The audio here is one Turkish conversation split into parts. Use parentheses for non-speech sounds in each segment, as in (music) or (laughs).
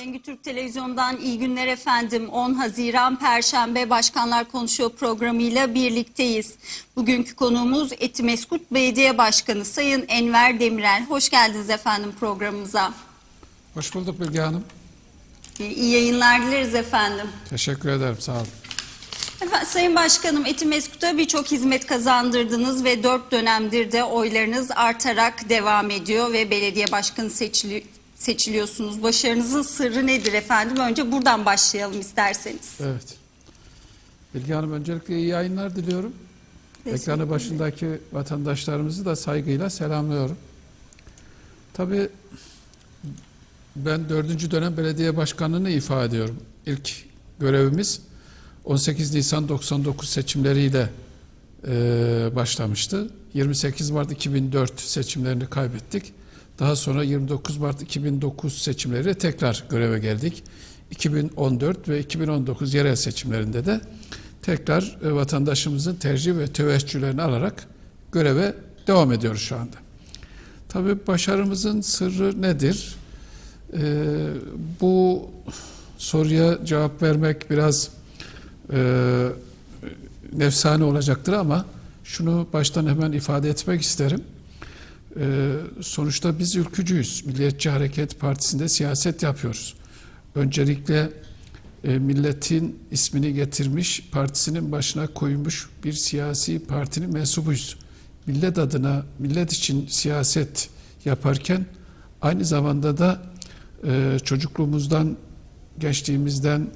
Bengi Türk Televizyon'dan iyi günler efendim. 10 Haziran Perşembe Başkanlar Konuşuyor programıyla birlikteyiz. Bugünkü konuğumuz Etimeskut Belediye Başkanı Sayın Enver Demirel. Hoş geldiniz efendim programımıza. Hoş bulduk Bilge Hanım. İyi yayınlar dileriz efendim. Teşekkür ederim, sağ olun. Efendim, Sayın Başkanım Etimeskut'a birçok hizmet kazandırdınız ve dört dönemdir de oylarınız artarak devam ediyor ve belediye başkanı seçili seçiliyorsunuz. Başarınızın sırrı nedir efendim? Önce buradan başlayalım isterseniz. Evet. Bilge Hanım öncelikle iyi yayınlar diliyorum. Teşekkür Ekranı başındaki vatandaşlarımızı da saygıyla selamlıyorum. Tabii ben dördüncü dönem belediye başkanlığını ifade ediyorum. İlk görevimiz 18 Nisan 99 seçimleriyle e, başlamıştı. 28 Mart 2004 seçimlerini kaybettik. Daha sonra 29 Mart 2009 seçimleriyle tekrar göreve geldik. 2014 ve 2019 yerel seçimlerinde de tekrar e, vatandaşımızın tercih ve teveccühlerini alarak göreve devam ediyoruz şu anda. Tabii başarımızın sırrı nedir? Ee, bu soruya cevap vermek biraz e, nefsane olacaktır ama şunu baştan hemen ifade etmek isterim. Ee, sonuçta biz ülkücüyüz. Milliyetçi Hareket Partisi'nde siyaset yapıyoruz. Öncelikle e, milletin ismini getirmiş, partisinin başına koymuş bir siyasi partinin mensubuyuz. Millet adına, millet için siyaset yaparken aynı zamanda da e, çocukluğumuzdan, gençliğimizden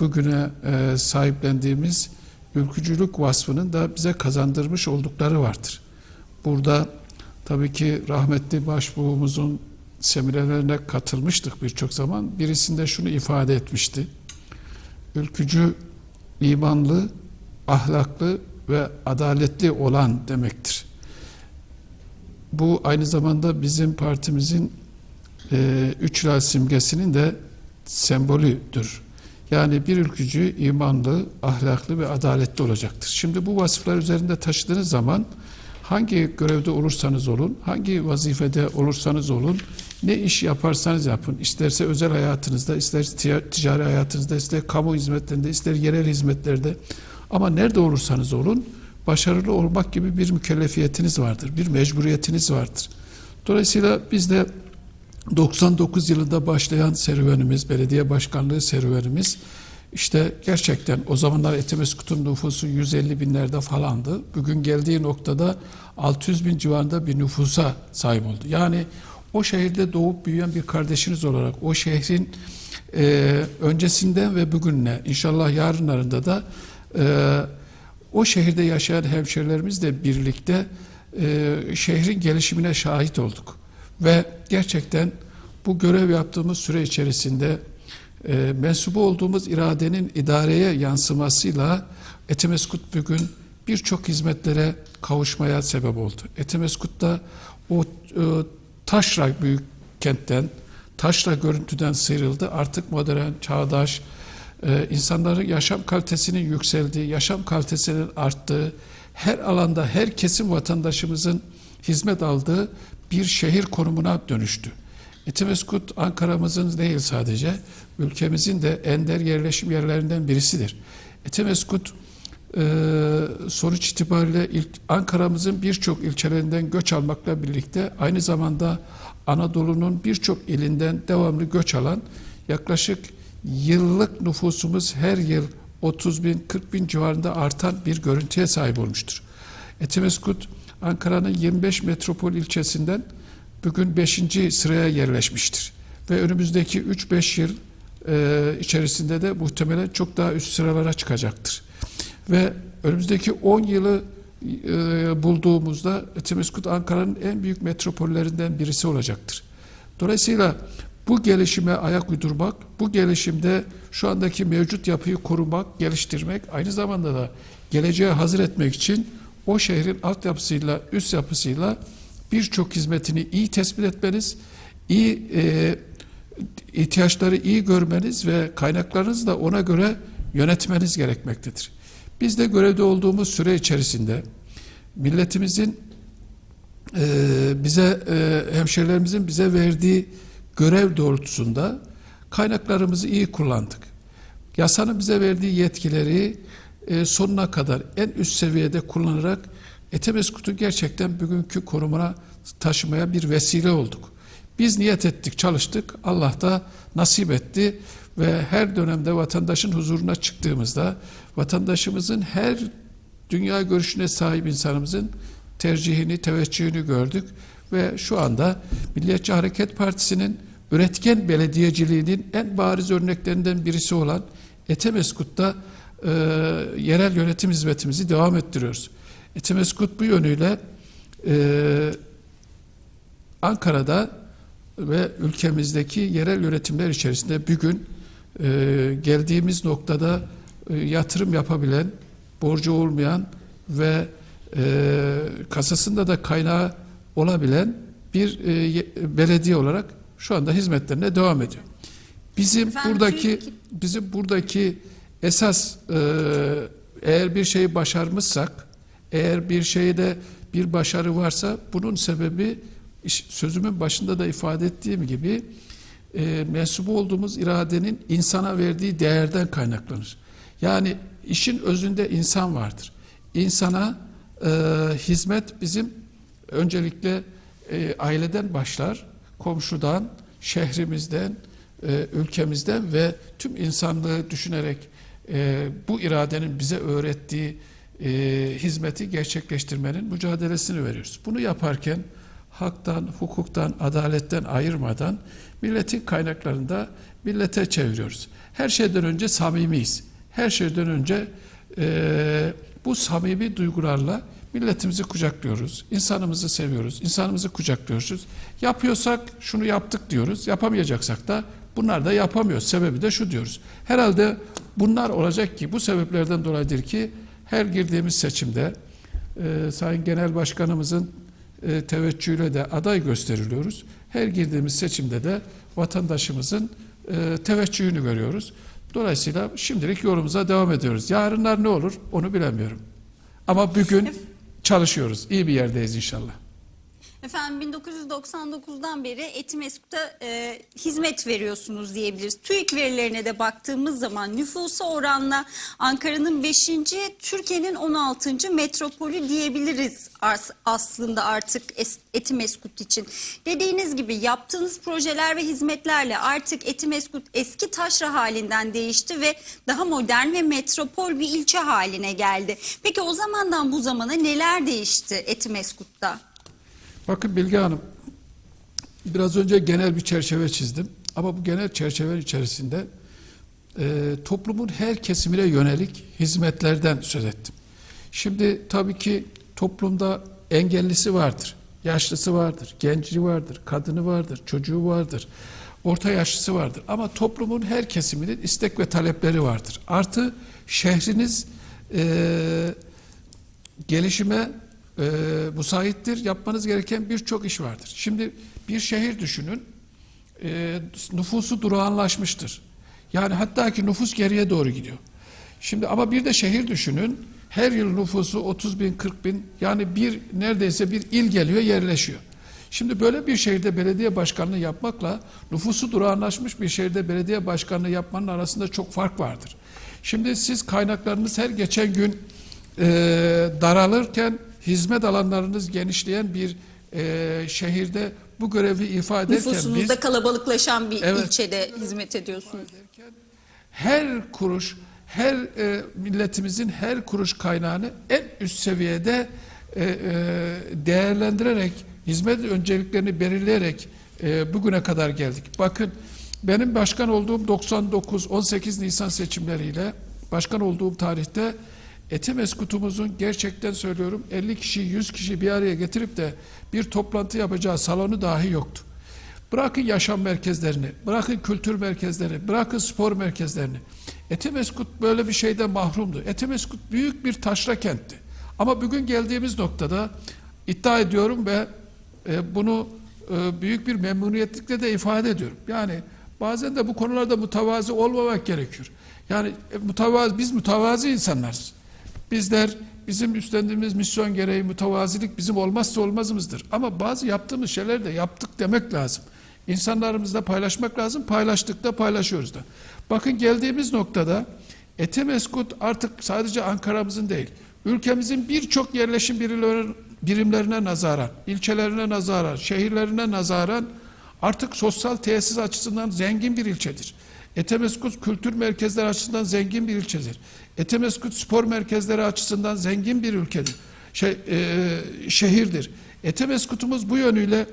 bugüne e, sahiplendiğimiz ülkücülük vasfının da bize kazandırmış oldukları vardır. Burada tabii ki rahmetli başbuğumuzun seminerlerine katılmıştık birçok zaman. Birisinde şunu ifade etmişti. Ülkücü, imanlı, ahlaklı ve adaletli olan demektir. Bu aynı zamanda bizim partimizin e, üç hilal simgesinin de sembolüdür. Yani bir ülkücü imanlı, ahlaklı ve adaletli olacaktır. Şimdi bu vasıflar üzerinde taşıdığınız zaman hangi görevde olursanız olun, hangi vazifede olursanız olun, ne iş yaparsanız yapın, isterse özel hayatınızda, ister ticari hayatınızda, ister kamu hizmetlerinde, ister yerel hizmetlerde ama nerede olursanız olun, başarılı olmak gibi bir mükellefiyetiniz vardır, bir mecburiyetiniz vardır. Dolayısıyla biz de 99 yılında başlayan serüvenimiz, belediye başkanlığı serüvenimiz işte gerçekten o zamanlar Etimeskut'un nüfusu 150 binlerde falandı. Bugün geldiği noktada 600 bin civarında bir nüfusa sahip oldu. Yani o şehirde doğup büyüyen bir kardeşiniz olarak o şehrin e, öncesinden ve bugünle inşallah yarınlarında da e, o şehirde yaşayan hemşerilerimizle birlikte e, şehrin gelişimine şahit olduk. Ve gerçekten bu görev yaptığımız süre içerisinde e, mensubu olduğumuz iradenin idareye yansımasıyla Etimeskut bugün birçok hizmetlere kavuşmaya sebep oldu. Etimeskut'ta o e, taşra büyük kentten, taşra görüntüden sıyrıldı. Artık modern, çağdaş, e, insanların yaşam kalitesinin yükseldiği, yaşam kalitesinin arttığı, her alanda her kesim vatandaşımızın hizmet aldığı bir şehir konumuna dönüştü. Etimeskut Ankara'mızın değil sadece, ülkemizin de ender yerleşim yerlerinden birisidir. Etimeskut e, sonuç itibariyle Ankara'mızın birçok ilçelerinden göç almakla birlikte aynı zamanda Anadolu'nun birçok ilinden devamlı göç alan yaklaşık yıllık nüfusumuz her yıl 30 bin 40 bin civarında artan bir görüntüye sahip olmuştur. Etimeskut Ankara'nın 25 metropol ilçesinden bugün 5. sıraya yerleşmiştir. Ve önümüzdeki 3-5 yıl e, içerisinde de muhtemelen çok daha üst sıralara çıkacaktır. Ve önümüzdeki 10 yılı e, bulduğumuzda Etimeskut Ankara'nın en büyük metropollerinden birisi olacaktır. Dolayısıyla bu gelişime ayak uydurmak, bu gelişimde şu andaki mevcut yapıyı korumak, geliştirmek, aynı zamanda da geleceğe hazır etmek için o şehrin altyapısıyla, üst yapısıyla birçok hizmetini iyi tespit etmeniz, iyi e, ihtiyaçları iyi görmeniz ve kaynaklarınızı da ona göre yönetmeniz gerekmektedir. Biz de görevde olduğumuz süre içerisinde milletimizin e, bize e, hemşerilerimizin bize verdiği görev doğrultusunda Kaynaklarımızı iyi kullandık. Yasanın bize verdiği yetkileri e, sonuna kadar en üst seviyede kullanarak Etemeskut'u gerçekten bugünkü konumuna taşımaya bir vesile olduk. Biz niyet ettik, çalıştık. Allah da nasip etti ve her dönemde vatandaşın huzuruna çıktığımızda vatandaşımızın her dünya görüşüne sahip insanımızın tercihini, teveccühünü gördük ve şu anda Milliyetçi Hareket Partisi'nin üretken belediyeciliğinin en bariz örneklerinden birisi olan Etemeskut'ta e, yerel yönetim hizmetimizi devam ettiriyoruz. Etemeskut bu yönüyle e, Ankara'da ve ülkemizdeki yerel yönetimler içerisinde bugün e, geldiğimiz noktada e, yatırım yapabilen, borcu olmayan ve e, kasasında da kaynağı olabilen bir e, ye- belediye olarak şu anda hizmetlerine devam ediyor. Bizim Efendim, buradaki bizim buradaki esas e, eğer bir şeyi başarmışsak, eğer bir şeyde bir başarı varsa bunun sebebi sözümün başında da ifade ettiğim gibi e, mensubu olduğumuz iradenin insana verdiği değerden kaynaklanır. Yani işin özünde insan vardır. İnsana e, hizmet bizim öncelikle e, aileden başlar, komşudan, şehrimizden, e, ülkemizden ve tüm insanlığı düşünerek e, bu iradenin bize öğrettiği e, hizmeti gerçekleştirmenin mücadelesini veriyoruz. Bunu yaparken haktan, hukuktan, adaletten ayırmadan milletin kaynaklarını da millete çeviriyoruz. Her şeyden önce samimiyiz. Her şeyden önce e, bu samimi duygularla milletimizi kucaklıyoruz. insanımızı seviyoruz. insanımızı kucaklıyoruz. Yapıyorsak şunu yaptık diyoruz. Yapamayacaksak da bunlar da yapamıyoruz. Sebebi de şu diyoruz. Herhalde bunlar olacak ki bu sebeplerden dolayıdır ki her girdiğimiz seçimde e, Sayın Genel Başkanımızın e, teveccühüyle de aday gösteriliyoruz. Her girdiğimiz seçimde de vatandaşımızın e, teveccühünü görüyoruz. Dolayısıyla şimdilik yolumuza devam ediyoruz. Yarınlar ne olur onu bilemiyorum. Ama bugün çalışıyoruz. İyi bir yerdeyiz inşallah. Efendim 1999'dan beri Etimeskut'a e, hizmet veriyorsunuz diyebiliriz. TÜİK verilerine de baktığımız zaman nüfusa oranla Ankara'nın 5. Türkiye'nin 16. metropolü diyebiliriz as- aslında artık Es- Etimeskut için. Dediğiniz gibi yaptığınız projeler ve hizmetlerle artık Etimeskut eski taşra halinden değişti ve daha modern ve metropol bir ilçe haline geldi. Peki o zamandan bu zamana neler değişti Etimeskut'ta? Bakın Bilge Hanım, biraz önce genel bir çerçeve çizdim. Ama bu genel çerçeve içerisinde e, toplumun her kesimine yönelik hizmetlerden söz ettim. Şimdi tabii ki toplumda engellisi vardır, yaşlısı vardır, genci vardır, kadını vardır, çocuğu vardır, orta yaşlısı vardır. Ama toplumun her kesiminin istek ve talepleri vardır. Artı şehriniz e, gelişime e, müsaittir. Yapmanız gereken birçok iş vardır. Şimdi bir şehir düşünün. E, nüfusu durağanlaşmıştır. Yani hatta ki nüfus geriye doğru gidiyor. Şimdi ama bir de şehir düşünün. Her yıl nüfusu 30 bin, 40 bin yani bir neredeyse bir il geliyor yerleşiyor. Şimdi böyle bir şehirde belediye başkanlığı yapmakla nüfusu durağanlaşmış bir şehirde belediye başkanlığı yapmanın arasında çok fark vardır. Şimdi siz kaynaklarınız her geçen gün e, daralırken hizmet alanlarınız genişleyen bir e, şehirde bu görevi ifade ederken biz Nüfusunuzda kalabalıklaşan bir Evet. ilçede hizmet ediyorsunuz. her kuruş, her e, milletimizin her kuruş kaynağını en üst seviyede e, e, değerlendirerek, hizmet önceliklerini belirleyerek e, bugüne kadar geldik. Bakın benim başkan olduğum 99 18 Nisan seçimleriyle başkan olduğum tarihte Etimeskutumuzun gerçekten söylüyorum 50 kişi 100 kişi bir araya getirip de bir toplantı yapacağı salonu dahi yoktu. Bırakın yaşam merkezlerini, bırakın kültür merkezlerini, bırakın spor merkezlerini. Etimeskut böyle bir şeyden mahrumdu. Etimeskut büyük bir taşra kentti. Ama bugün geldiğimiz noktada iddia ediyorum ve e, bunu e, büyük bir memnuniyetlikle de ifade ediyorum. Yani bazen de bu konularda mütevazi olmamak gerekiyor. Yani e, mütevazi, biz mütevazi insanlarız. Bizler bizim üstlendiğimiz misyon gereği mütevazilik bizim olmazsa olmazımızdır. Ama bazı yaptığımız şeyler de yaptık demek lazım. İnsanlarımızla paylaşmak lazım. Paylaştık da paylaşıyoruz da. Bakın geldiğimiz noktada Etemeskut artık sadece Ankara'mızın değil, ülkemizin birçok yerleşim birimleri- birimlerine nazaran, ilçelerine nazaran, şehirlerine nazaran artık sosyal tesis açısından zengin bir ilçedir. Etemeskut kültür merkezleri açısından zengin bir ilçedir. Etemeskut spor merkezleri açısından zengin bir ülkedir. Şey, e, şehirdir. Etemeskut'umuz bu yönüyle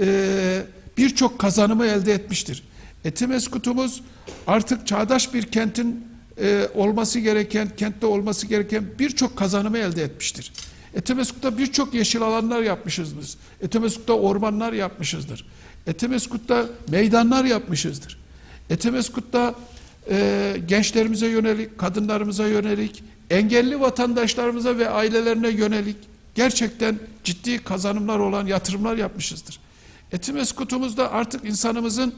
e, birçok kazanımı elde etmiştir. Etemeskut'umuz artık çağdaş bir kentin e, olması gereken, kentte olması gereken birçok kazanımı elde etmiştir. Etemeskut'ta birçok yeşil alanlar yapmışız biz. Etemeskut'ta ormanlar yapmışızdır. Etemeskut'ta meydanlar yapmışızdır. Etemeskut'ta e, gençlerimize yönelik, kadınlarımıza yönelik, engelli vatandaşlarımıza ve ailelerine yönelik gerçekten ciddi kazanımlar olan yatırımlar yapmışızdır. Etimeskut'umuzda artık insanımızın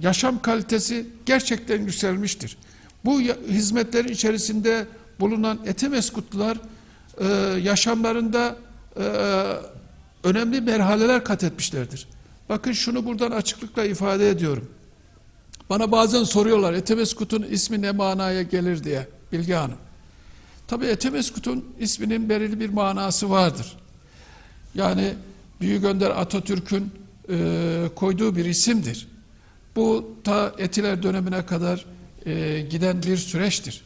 yaşam kalitesi gerçekten yükselmiştir. Bu hizmetlerin içerisinde bulunan Etimeskutlular e, yaşamlarında e, önemli merhaleler kat etmişlerdir. Bakın şunu buradan açıklıkla ifade ediyorum. Bana bazen soruyorlar Etemeskut'un ismi ne manaya gelir diye Bilge Hanım. Tabii Etemeskut'un isminin belirli bir manası vardır. Yani Büyük Önder Atatürk'ün e, koyduğu bir isimdir. Bu ta Etiler dönemine kadar e, giden bir süreçtir.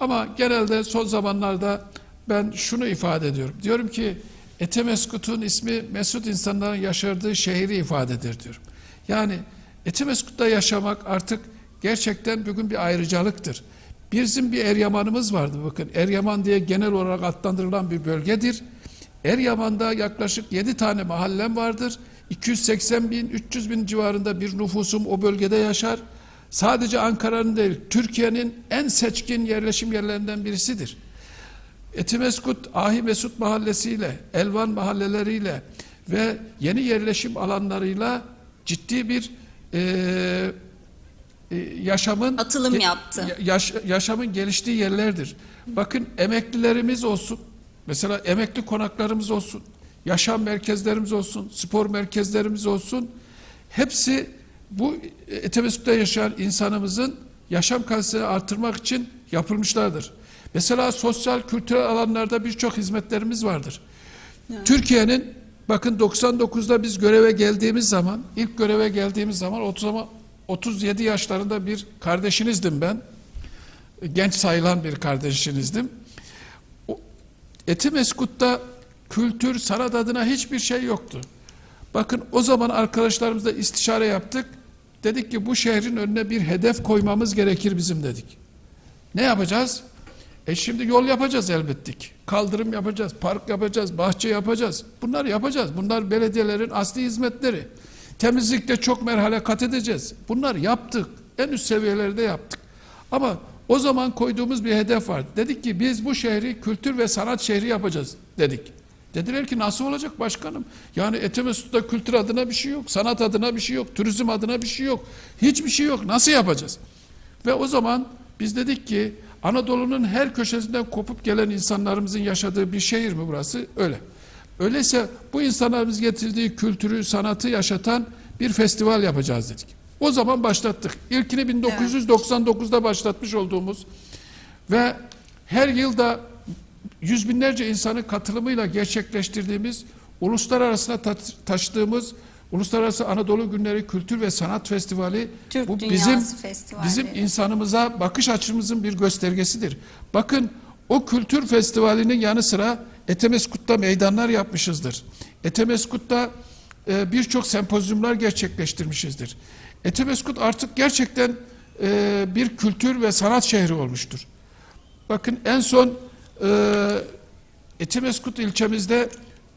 Ama genelde son zamanlarda ben şunu ifade ediyorum. Diyorum ki Etemeskut'un ismi Mesut insanların yaşadığı şehri ifade eder diyorum. Yani Etemeskut'ta yaşamak artık gerçekten bugün bir ayrıcalıktır. Bizim bir Eryaman'ımız vardı bakın. Eryaman diye genel olarak adlandırılan bir bölgedir. Eryaman'da yaklaşık 7 tane mahallem vardır. 280 bin, 300 bin civarında bir nüfusum o bölgede yaşar. Sadece Ankara'nın değil, Türkiye'nin en seçkin yerleşim yerlerinden birisidir. Etimeskut, Ahi Mesut mahallesiyle, Elvan mahalleleriyle ve yeni yerleşim alanlarıyla ciddi bir e, yaşamın Atılım yaptı. ya- yaş- yaşamın geliştiği yerlerdir. Bakın emeklilerimiz olsun. Mesela emekli konaklarımız olsun. Yaşam merkezlerimiz olsun. Spor merkezlerimiz olsun. Hepsi bu Etemeskut'ta yaşayan insanımızın yaşam kalitesini artırmak için yapılmışlardır. Mesela sosyal kültürel alanlarda birçok hizmetlerimiz vardır. Türkiye'nin bakın 99'da biz göreve geldiğimiz zaman, ilk göreve geldiğimiz zaman 30 ama 37 yaşlarında bir kardeşinizdim ben. Genç sayılan bir kardeşinizdim. Etimeskut'ta kültür, sanat adına hiçbir şey yoktu. Bakın o zaman arkadaşlarımızla istişare yaptık. Dedik ki bu şehrin önüne bir hedef koymamız gerekir bizim dedik. Ne yapacağız? E şimdi yol yapacağız elbettik. Kaldırım yapacağız, park yapacağız, bahçe yapacağız. Bunları yapacağız. Bunlar belediyelerin asli hizmetleri. Temizlikte çok merhale kat edeceğiz. Bunları yaptık. En üst seviyelerde yaptık. Ama o zaman koyduğumuz bir hedef vardı. Dedik ki biz bu şehri kültür ve sanat şehri yapacağız dedik. Dediler ki nasıl olacak başkanım? Yani Etemesut'ta kültür adına bir şey yok, sanat adına bir şey yok, turizm adına bir şey yok. Hiçbir şey yok. Nasıl yapacağız? Ve o zaman biz dedik ki Anadolu'nun her köşesinden kopup gelen insanlarımızın yaşadığı bir şehir mi burası? Öyle. Öyleyse bu insanlarımız getirdiği kültürü, sanatı yaşatan bir festival yapacağız dedik. O zaman başlattık. İlkini 1999'da başlatmış olduğumuz ve her yılda yüz binlerce insanın katılımıyla gerçekleştirdiğimiz uluslararası ta- taşıdığımız Uluslararası Anadolu Günleri Kültür ve Sanat Festivali Türk bu Dünyası bizim Festivalleri. bizim insanımıza bakış açımızın bir göstergesidir. Bakın o kültür festivalinin yanı sıra Etemeskut'ta meydanlar yapmışızdır. Etemeskut'ta e, birçok sempozyumlar gerçekleştirmişizdir. Etemeskut artık gerçekten e, bir kültür ve sanat şehri olmuştur. Bakın en son e, Etimeskut ilçemizde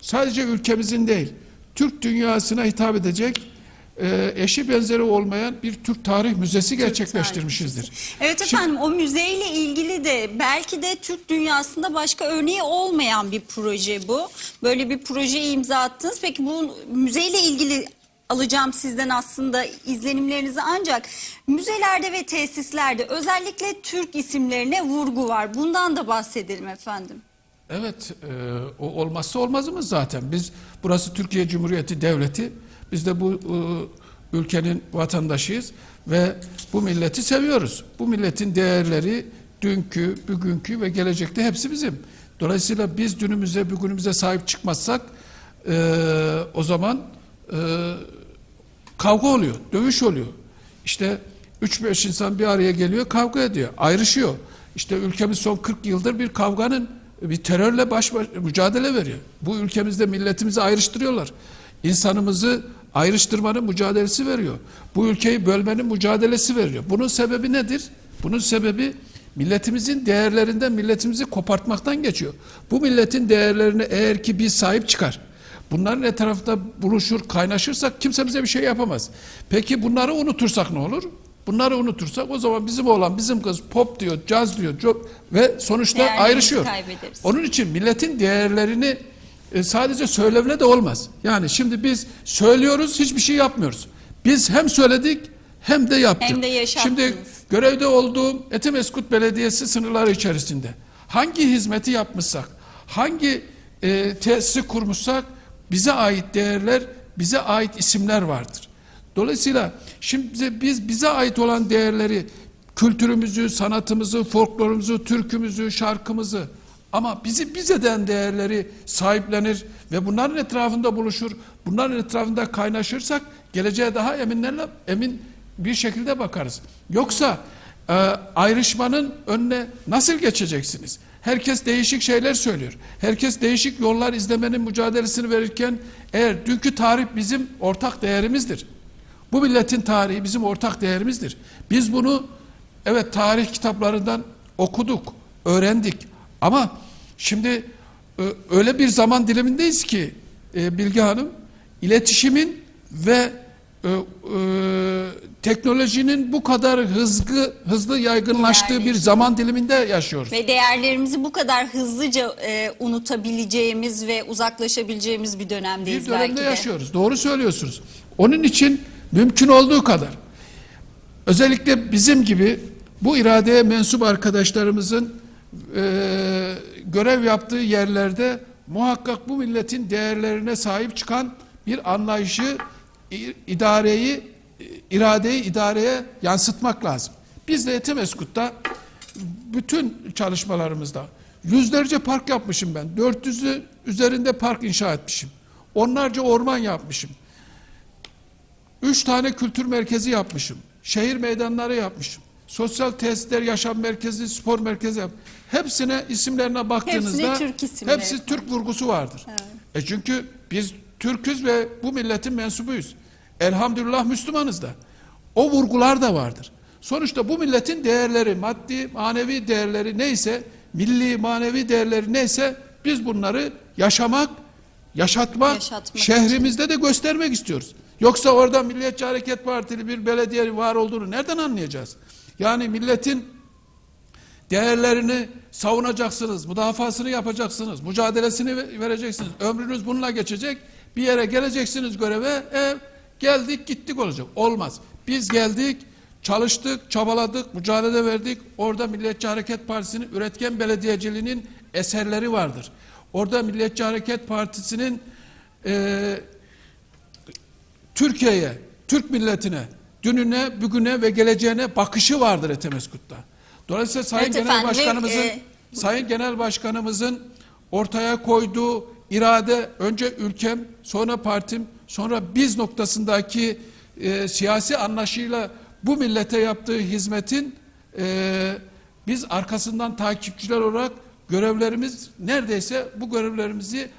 sadece ülkemizin değil, Türk dünyasına hitap edecek e, eşi benzeri olmayan bir Türk Tarih Müzesi gerçekleştirmişizdir. Evet Şimdi- efendim o müzeyle ilgili de belki de Türk dünyasında başka örneği olmayan bir proje bu. Böyle bir projeye imza attınız. Peki bu müzeyle ilgili alacağım sizden aslında izlenimlerinizi ancak müzelerde ve tesislerde özellikle Türk isimlerine vurgu var. Bundan da bahsedelim efendim. Evet, e, o olmazsa olmazımız zaten. Biz burası Türkiye Cumhuriyeti Devleti. Biz de bu ülkenin vatandaşıyız ve bu milleti seviyoruz. Bu milletin değerleri dünkü, bugünkü ve gelecekte hepsi bizim. Dolayısıyla biz dünümüze, bugünümüze sahip çıkmazsak eee, o zaman eee, kavga oluyor, dövüş oluyor. İşte 3-5 insan bir araya geliyor, kavga ediyor, ayrışıyor. İşte ülkemiz son 40 yıldır bir kavganın, bir terörle baş, baş mücadele veriyor. Bu ülkemizde milletimizi ayrıştırıyorlar. İnsanımızı ayrıştırmanın mücadelesi veriyor. Bu ülkeyi bölmenin mücadelesi veriyor. Bunun sebebi nedir? Bunun sebebi milletimizin değerlerinden milletimizi kopartmaktan geçiyor. Bu milletin değerlerine eğer ki biz sahip çıkar, Bunların etrafında buluşur, kaynaşırsak kimse bize bir şey yapamaz. Peki bunları unutursak ne olur? Bunları unutursak o zaman bizim oğlan, bizim kız pop diyor, caz diyor co- ve sonuçta Değerlerimizi ayrışıyor. kaybederiz. Onun için milletin değerlerini e, sadece söylemle de olmaz. Yani şimdi biz söylüyoruz, hiçbir şey yapmıyoruz. Biz hem söyledik hem de yaptık. Hem de yaşattınız. Şimdi görevde olduğum Etimeskut Belediyesi sınırları içerisinde hangi hizmeti yapmışsak, hangi e, tesisi kurmuşsak bize ait değerler, bize ait isimler vardır. Dolayısıyla şimdi biz bize ait olan değerleri, kültürümüzü, sanatımızı, folklorumuzu, türkümüzü, şarkımızı ama bizi bize eden değerleri sahiplenir ve bunların etrafında buluşur, bunların etrafında kaynaşırsak geleceğe daha eminlerle emin bir şekilde bakarız. Yoksa e, ayrışmanın önüne nasıl geçeceksiniz? Herkes değişik şeyler söylüyor. Herkes değişik yollar izlemenin mücadelesini verirken eğer dünkü tarih bizim ortak değerimizdir. Bu milletin tarihi bizim ortak değerimizdir. Biz bunu evet tarih kitaplarından okuduk, öğrendik. Ama şimdi e, öyle bir zaman dilimindeyiz ki e, Bilge Hanım iletişimin ve e, e, teknolojinin bu kadar hızlı hızlı yaygınlaştığı bir zaman diliminde yaşıyoruz. Ve değerlerimizi bu kadar hızlıca e, unutabileceğimiz ve uzaklaşabileceğimiz bir dönemdeyiz bir dönemde belki de. yaşıyoruz. Doğru söylüyorsunuz. Onun için mümkün olduğu kadar özellikle bizim gibi bu iradeye mensup arkadaşlarımızın e, görev yaptığı yerlerde muhakkak bu milletin değerlerine sahip çıkan bir anlayışı idareyi iradeyi idareye yansıtmak lazım. Biz de Etimeskut'ta bütün çalışmalarımızda yüzlerce park yapmışım ben. 400'ü üzerinde park inşa etmişim. Onlarca orman yapmışım. Üç tane kültür merkezi yapmışım. Şehir meydanları yapmışım. Sosyal tesisler, yaşam merkezi, spor merkezi yap. Hepsine isimlerine baktığınızda Türk isimleri. hepsi Türk vurgusu vardır. E çünkü biz Türküz ve bu milletin mensubuyuz. Elhamdülillah Müslümanız da. O vurgular da vardır. Sonuçta bu milletin değerleri, maddi, manevi değerleri neyse, milli, manevi değerleri neyse biz bunları yaşamak, yaşatmak, Yaşatmak şehrimizde de göstermek istiyoruz. Yoksa orada Milliyetçi Hareket Partili bir belediye var olduğunu nereden anlayacağız? Yani milletin değerlerini savunacaksınız, müdafasını yapacaksınız, mücadelesini ve- vereceksiniz. Ömrünüz bununla geçecek. Bir yere geleceksiniz göreve, e, geldik gittik olacak. Olmaz. Biz geldik, çalıştık, çabaladık, mücadele verdik. Orada Milliyetçi Hareket Partisi'nin üretken belediyeciliğinin eserleri vardır. Orada Milliyetçi Hareket Partisi'nin e, Türkiye'ye, Türk milletine, dününe, bugüne ve geleceğine bakışı vardır Etemeskut'ta. Dolayısıyla Sayın Evet Genel efendim Başkanımızın e, Sayın Genel Başkanımızın ortaya koyduğu irade önce ülkem, sonra partim, sonra biz noktasındaki e, siyasi anlaşıyla bu millete yaptığı hizmetin e, biz arkasından takipçiler olarak görevlerimiz neredeyse bu görevlerimizi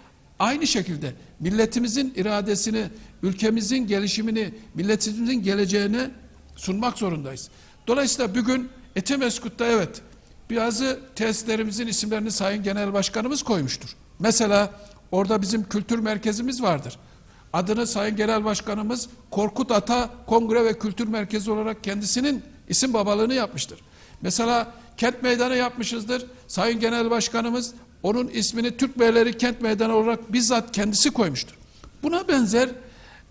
Aynı şekilde milletimizin iradesini, ülkemizin gelişimini, milletimizin geleceğine sunmak zorundayız. Dolayısıyla bugün Etimeskut'ta evet bazı tesislerimizin isimlerini Sayın Genel Başkanımız koymuştur. Mesela orada bizim kültür merkezimiz vardır. Adını Sayın Genel Başkanımız Korkut Ata Kongre ve Kültür Merkezi olarak kendisinin isim babalığını yapmıştır. Mesela kent meydanı yapmışızdır. Sayın Genel Başkanımız onun ismini Türk Beyleri Kent Meydanı olarak bizzat kendisi koymuştur. Buna benzer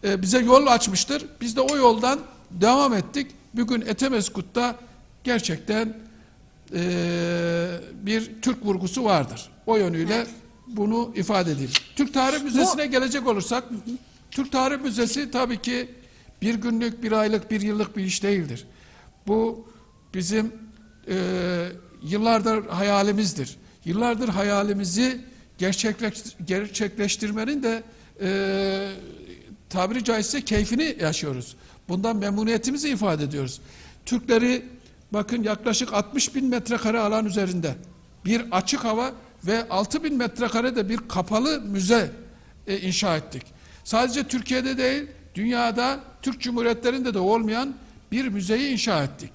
e, bize yol açmıştır. Biz de o yoldan devam ettik. Bugün Etemeskut'ta gerçekten e, bir Türk vurgusu vardır. O yönüyle bunu ifade edeyim. Türk Tarih Müzesi'ne gelecek olursak, Türk Tarih Müzesi tabii ki Bir günlük, bir aylık, bir yıllık bir iş değildir. Bu bizim e, yıllardır hayalimizdir. Yıllardır hayalimizi gerçekleş, gerçekleştirmenin de e, tabiri caizse keyfini yaşıyoruz. Bundan memnuniyetimizi ifade ediyoruz. Türkleri bakın yaklaşık 60 bin metrekare alan üzerinde bir açık hava ve 6 bin metrekarede bir kapalı müze e, inşa ettik. Sadece Türkiye'de değil, dünyada Türk Cumhuriyetlerinde de olmayan bir müzeyi inşa ettik.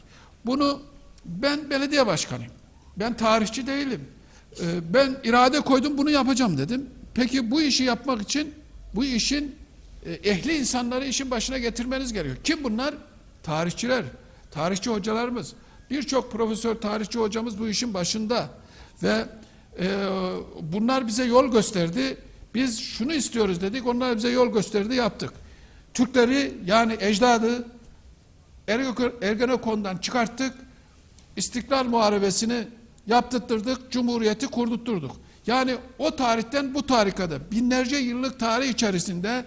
Bunu ben belediye başkanıyım. Ben tarihçi değilim. Ee, Ben irade koydum bunu yapacağım dedim. Peki bu işi yapmak için bu işin e, ehli insanları işin başına getirmeniz gerekiyor. Kim bunlar? Tarihçiler, tarihçi hocalarımız. Birçok profesör tarihçi hocamız bu işin başında ve e, bunlar bize yol gösterdi. Biz şunu istiyoruz dedik. Onlar bize yol gösterdi, yaptık. Türkleri yani ecdadı Ergenekon'dan çıkarttık. İstiklal Muharebesini yaptırttık, Cumhuriyeti kurdurtturduk. Yani o tarihten bu tarikada binlerce yıllık tarih içerisinde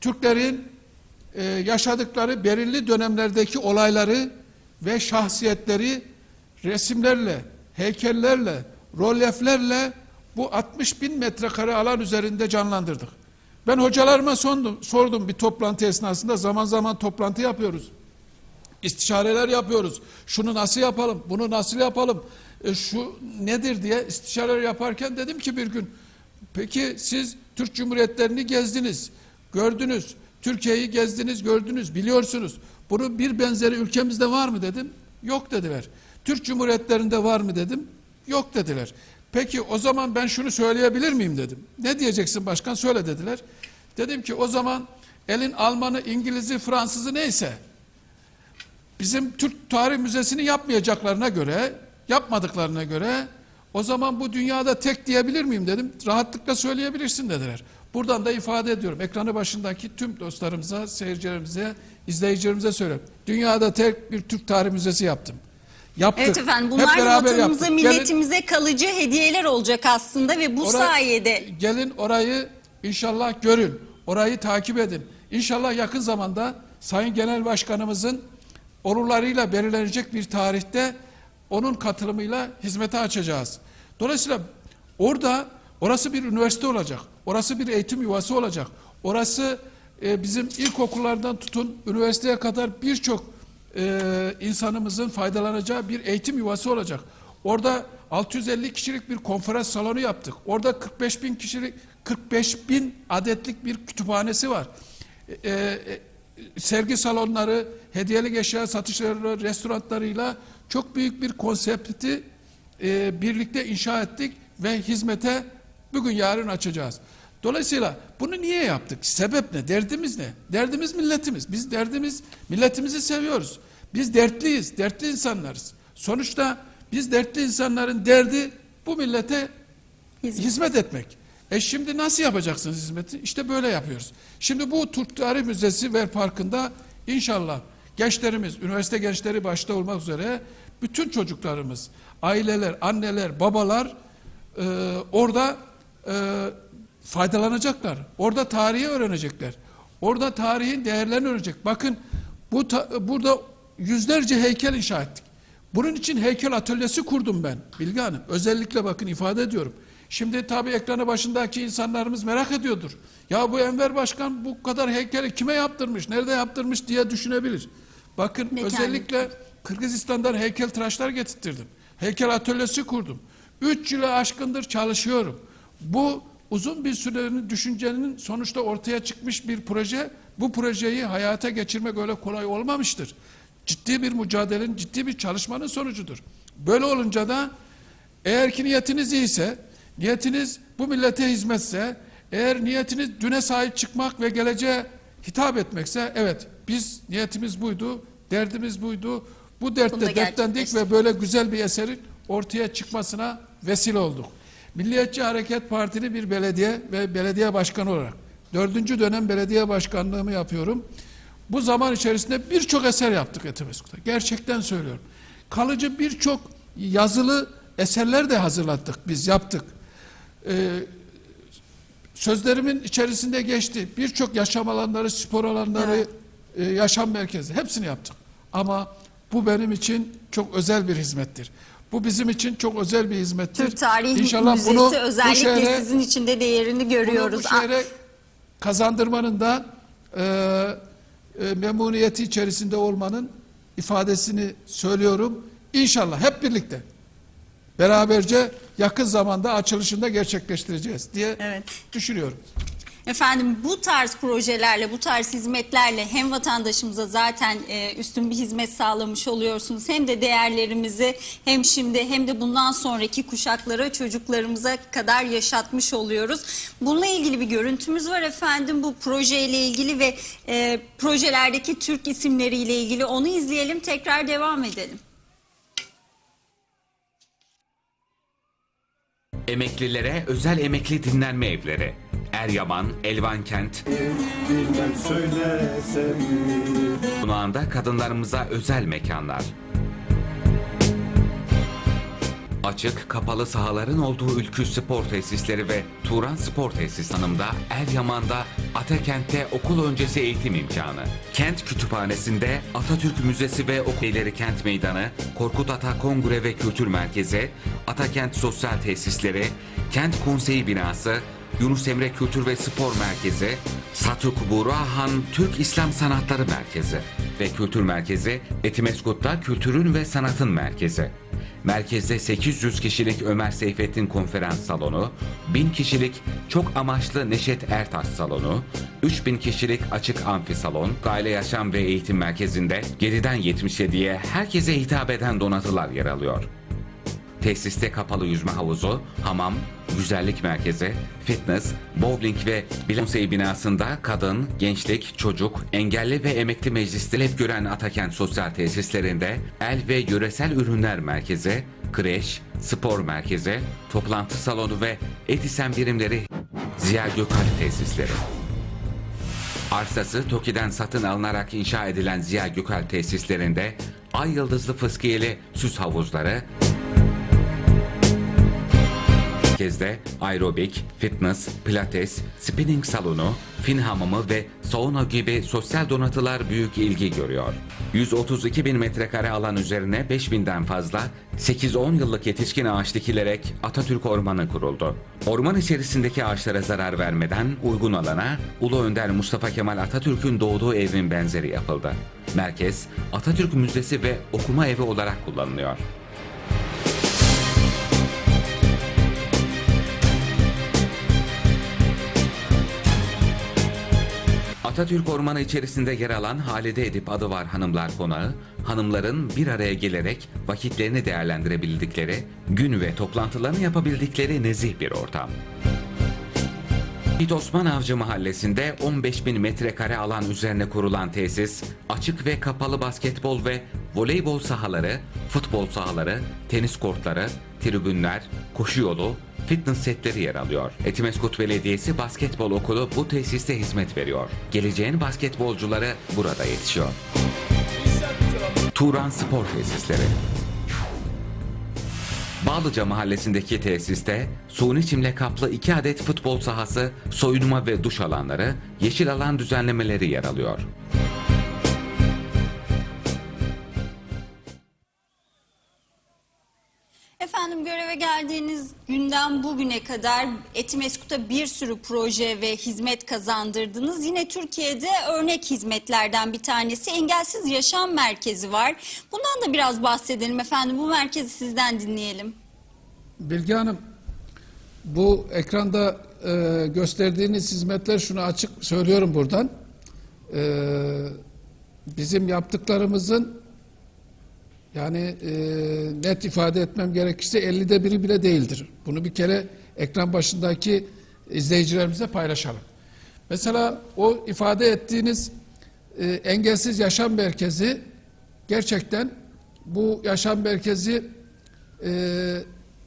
Türklerin e, yaşadıkları belirli dönemlerdeki olayları ve şahsiyetleri resimlerle, heykellerle, rolyeflerle bu 60 bin metrekare alan üzerinde canlandırdık. Ben hocalarıma sordum, sordum bir toplantı esnasında zaman zaman toplantı yapıyoruz. İstişareler yapıyoruz. Şunu nasıl yapalım, bunu nasıl yapalım, e, şu nedir diye istişareler yaparken dedim ki bir gün, peki siz Türk Cumhuriyetlerini gezdiniz, gördünüz, Türkiye'yi gezdiniz, gördünüz, biliyorsunuz. Bunun bir benzeri ülkemizde var mı dedim, yok dediler. Türk Cumhuriyetlerinde var mı dedim, yok dediler. Peki o zaman ben şunu söyleyebilir miyim dedim. Ne diyeceksin başkan söyle dediler. Dedim ki o zaman elin Almanı, İngiliz'i, Fransız'ı neyse bizim Türk Tarih Müzesi'ni yapmayacaklarına göre, yapmadıklarına göre o zaman bu dünyada tek diyebilir miyim dedim. Rahatlıkla söyleyebilirsin dediler. Buradan da ifade ediyorum. Ekranı başındaki tüm dostlarımıza, seyircilerimize, izleyicilerimize söylüyorum. Dünyada tek bir Türk Tarih Müzesi yaptım. Yaptık. Evet efendim bunlar vatanımıza, yaptık. Gelin- milletimize kalıcı hediyeler olacak aslında ve bu Ora- sayede Gelin orayı inşallah görün. Orayı takip edin. İnşallah yakın zamanda Sayın Genel Başkanımızın onurlarıyla belirlenecek bir tarihte onun katılımıyla hizmete açacağız. Dolayısıyla orada orası bir üniversite olacak. Orası bir eğitim yuvası olacak. Orası e, bizim ilkokullardan tutun üniversiteye kadar birçok e, insanımızın faydalanacağı bir eğitim yuvası olacak. Orada 650 kişilik bir konferans salonu yaptık. Orada 45 bin kişilik 45 bin adetlik bir kütüphanesi var. E, e, sergi salonları, hediyelik eşya satışları, restoranlarıyla çok büyük bir konsepti e, birlikte inşa ettik ve hizmete bugün yarın açacağız. Dolayısıyla bunu niye yaptık? Sebep ne? Derdimiz ne? Derdimiz milletimiz. Biz derdimiz milletimizi seviyoruz. Biz dertliyiz, dertli insanlarız. Sonuçta biz dertli insanların derdi bu millete Hizmet. hizmet etmek. E şimdi nasıl yapacaksınız hizmeti? İşte böyle yapıyoruz. Şimdi bu Türk Tarih Müzesi ve Parkı'nda inşallah gençlerimiz, üniversite gençleri başta olmak üzere bütün çocuklarımız, aileler, anneler, babalar e, orada e, faydalanacaklar. Orada tarihi öğrenecekler. Orada tarihin değerlerini öğrenecek. Bakın bu ta- burada yüzlerce heykel inşa ettik. Bunun için heykel atölyesi kurdum ben Bilge Hanım. Özellikle bakın ifade ediyorum. Şimdi tabii ekranı başındaki insanlarımız merak ediyordur. Ya bu Enver Başkan bu kadar heykeli kime yaptırmış, nerede yaptırmış diye düşünebilir. Bakın Mekanı. özellikle Kırgızistan'dan heykel tıraşlar getirttirdim. Heykel atölyesi kurdum. Üç yılı aşkındır çalışıyorum. Bu uzun bir sürenin düşüncenin sonuçta ortaya çıkmış bir proje. Bu projeyi hayata geçirmek öyle kolay olmamıştır. Ciddi bir mücadelenin, ciddi bir çalışmanın sonucudur. Böyle olunca da eğer ki niyetiniz iyiyse, niyetiniz bu millete hizmetse, eğer niyetiniz düne sahip çıkmak ve geleceğe hitap etmekse, evet biz niyetimiz buydu, derdimiz buydu. Bu dertte dertlendik gerçekleştirdik. ve böyle güzel bir eserin ortaya çıkmasına vesile olduk. Milliyetçi Hareket Partili bir belediye ve belediye başkanı olarak dördüncü dönem belediye başkanlığımı yapıyorum. Bu zaman içerisinde birçok eser yaptık Etimeskut'ta. Gerçekten söylüyorum. Kalıcı birçok yazılı eserler de hazırlattık, biz yaptık. Ee, sözlerimin içerisinde geçti. Birçok yaşam alanları, spor alanları, e, yaşam merkezi hepsini yaptık. Ama bu benim için çok özel bir hizmettir. Bu bizim için çok özel bir hizmettir. Türk Tarih İnşallah Müzesi bunu bu özellikle şehre- sizin için de değerini bunu görüyoruz. bu şehre kazandırmanın da e, e, memnuniyeti içerisinde olmanın ifadesini söylüyorum. İnşallah hep birlikte beraberce yakın zamanda açılışında gerçekleştireceğiz diye Evet. düşünüyorum. Efendim bu tarz projelerle, bu tarz hizmetlerle hem vatandaşımıza zaten e, üstün bir hizmet sağlamış oluyorsunuz. Hem de değerlerimizi hem şimdi hem de bundan sonraki kuşaklara, çocuklarımıza kadar yaşatmış oluyoruz. Bununla ilgili bir görüntümüz var efendim. Bu projeyle ilgili ve e, projelerdeki Türk isimleriyle ilgili onu izleyelim. Tekrar devam edelim. Emeklilere özel emekli dinlenme evleri. Eryaman, Elvankent, Bilmem söylesem mi? Sunağında kadınlarımıza özel mekanlar. Açık, kapalı sahaların olduğu Ülkü Spor Tesisleri ve Turan Spor Tesis Hanım'da, Eryaman'da, Atakent'te okul öncesi eğitim imkanı. Kent Kütüphanesi'nde Atatürk Müzesi ve Okulları Kent Meydanı, Korkut Ata Kongre ve Kültür Merkezi, Atakent Sosyal Tesisleri, Kent Konseyi Binası, Yunus Emre Kültür ve Spor Merkezi, Satuk Burahan Türk İslam Sanatları Merkezi ve Kültür Merkezi Etimeskut'ta Kültürün ve Sanatın Merkezi. Merkezde 800 kişilik Ömer Seyfettin Konferans Salonu, 1000 kişilik çok amaçlı Neşet Ertaş Salonu, 3000 kişilik açık amfi salon, aile yaşam ve eğitim merkezinde 7'den 77'ye herkese hitap eden donatılar yer alıyor. Tesiste kapalı yüzme havuzu, hamam, güzellik merkezi, fitness, bowling ve bilonsey binasında kadın, gençlik, çocuk, engelli ve emekli meclisleri hep gören Atakent sosyal tesislerinde el ve yöresel ürünler merkezi, kreş, spor merkezi, toplantı salonu ve etisen birimleri Ziya Gökalp tesisleri. Arsası TOKİ'den satın alınarak inşa edilen Ziya Gökalp tesislerinde ay yıldızlı fıskiyeli süs havuzları, Merkezde aerobik, fitness, pilates, spinning salonu, fin hamamı ve sauna gibi sosyal donatılar büyük ilgi görüyor. 132 bin metrekare alan üzerine 5 binden fazla 8-10 yıllık yetişkin ağaç dikilerek Atatürk Ormanı kuruldu. Orman içerisindeki ağaçlara zarar vermeden uygun alana Ulu Önder Mustafa Kemal Atatürk'ün doğduğu evin benzeri yapıldı. Merkez Atatürk Müzesi ve okuma evi olarak kullanılıyor. Atatürk Ormanı içerisinde yer alan Halide Edip adı var Hanımlar Konağı, hanımların bir araya gelerek vakitlerini değerlendirebildikleri, gün ve toplantılarını yapabildikleri nezih bir ortam. İt Osman Avcı Mahallesi'nde 15 bin metrekare alan üzerine kurulan tesis, açık ve kapalı basketbol ve voleybol sahaları, futbol sahaları, tenis kortları, tribünler, koşu yolu, fitness setleri yer alıyor. Etimeskut Belediyesi Basketbol Okulu bu tesiste hizmet veriyor. Geleceğin basketbolcuları burada yetişiyor. Turan Spor Tesisleri Bağlıca mahallesindeki tesiste suni çimle kaplı iki adet futbol sahası, soyunma ve duş alanları, yeşil alan düzenlemeleri yer alıyor. Efendim göreve geldiğiniz günden bugüne kadar Etimeskut'a bir sürü proje ve hizmet kazandırdınız. Yine Türkiye'de örnek hizmetlerden bir tanesi Engelsiz Yaşam Merkezi var. Bundan da biraz bahsedelim efendim. Bu merkezi sizden dinleyelim. Bilge Hanım, bu ekranda e, gösterdiğiniz hizmetler şunu açık söylüyorum buradan. E, bizim yaptıklarımızın yani e, net ifade etmem gerekirse 50'de biri bile değildir. Bunu bir kere ekran başındaki izleyicilerimize paylaşalım. Mesela o ifade ettiğiniz e, engelsiz yaşam merkezi gerçekten bu yaşam merkezi e,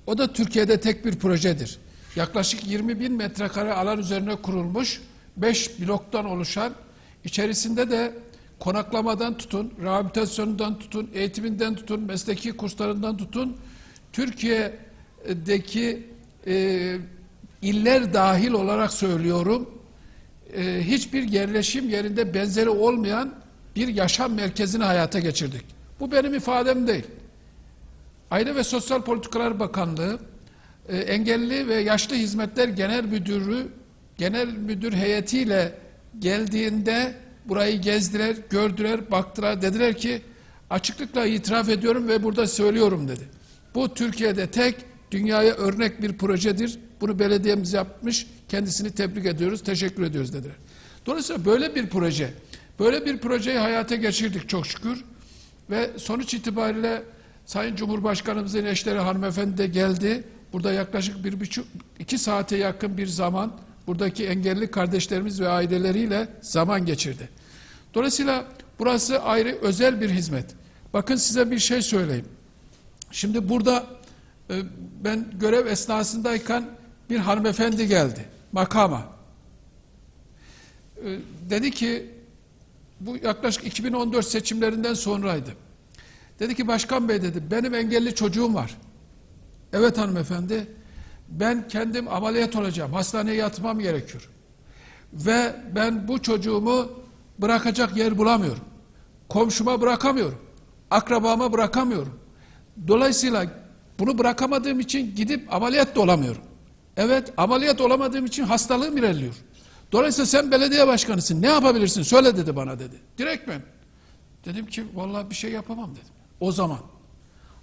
o da Türkiye'de tek bir projedir. Yaklaşık 20 bin metrekare alan üzerine kurulmuş 5 bloktan oluşan içerisinde de konaklamadan tutun, rehabilitasyonundan tutun, eğitiminden tutun, mesleki kurslarından tutun, Türkiye'deki e, iller dahil olarak söylüyorum. e, hiçbir yerleşim yerinde benzeri olmayan bir yaşam merkezini hayata geçirdik. Bu benim ifadem değil. Aile ve Sosyal Politikalar Bakanlığı e, Engelli ve Yaşlı Hizmetler Genel Müdürü Genel Müdür heyetiyle geldiğinde burayı gezdiler, gördüler, baktılar. Dediler ki açıklıkla itiraf ediyorum ve burada söylüyorum dedi. Bu Türkiye'de tek dünyaya örnek bir projedir. Bunu belediyemiz yapmış. Kendisini tebrik ediyoruz, teşekkür ediyoruz dediler. Dolayısıyla böyle bir proje, böyle bir projeyi hayata geçirdik çok şükür. Ve sonuç itibariyle Sayın Cumhurbaşkanımızın eşleri hanımefendi de geldi. Burada yaklaşık bir buçuk, iki saate yakın bir zaman buradaki engelli kardeşlerimiz ve aileleriyle zaman geçirdi. Dolayısıyla burası ayrı özel bir hizmet. Bakın size bir şey söyleyeyim. Şimdi burada e, ben görev esnasındayken bir hanımefendi geldi makama. E, Dedi ki bu yaklaşık 2014 seçimlerinden sonraydı. Dedi ki başkan bey dedi benim engelli çocuğum var. Evet hanımefendi ben kendim ameliyat olacağım. Hastaneye yatmam gerekiyor. Ve ben bu çocuğumu bırakacak yer bulamıyorum. Komşuma bırakamıyorum. Akrabama bırakamıyorum. Dolayısıyla bunu bırakamadığım için gidip ameliyat da olamıyorum. Evet ameliyat olamadığım için hastalığım ilerliyor. Dolayısıyla sen belediye başkanısın ne yapabilirsin söyle dedi bana dedi. Direktmen. Dedim ki vallahi bir şey yapamam dedim. O zaman.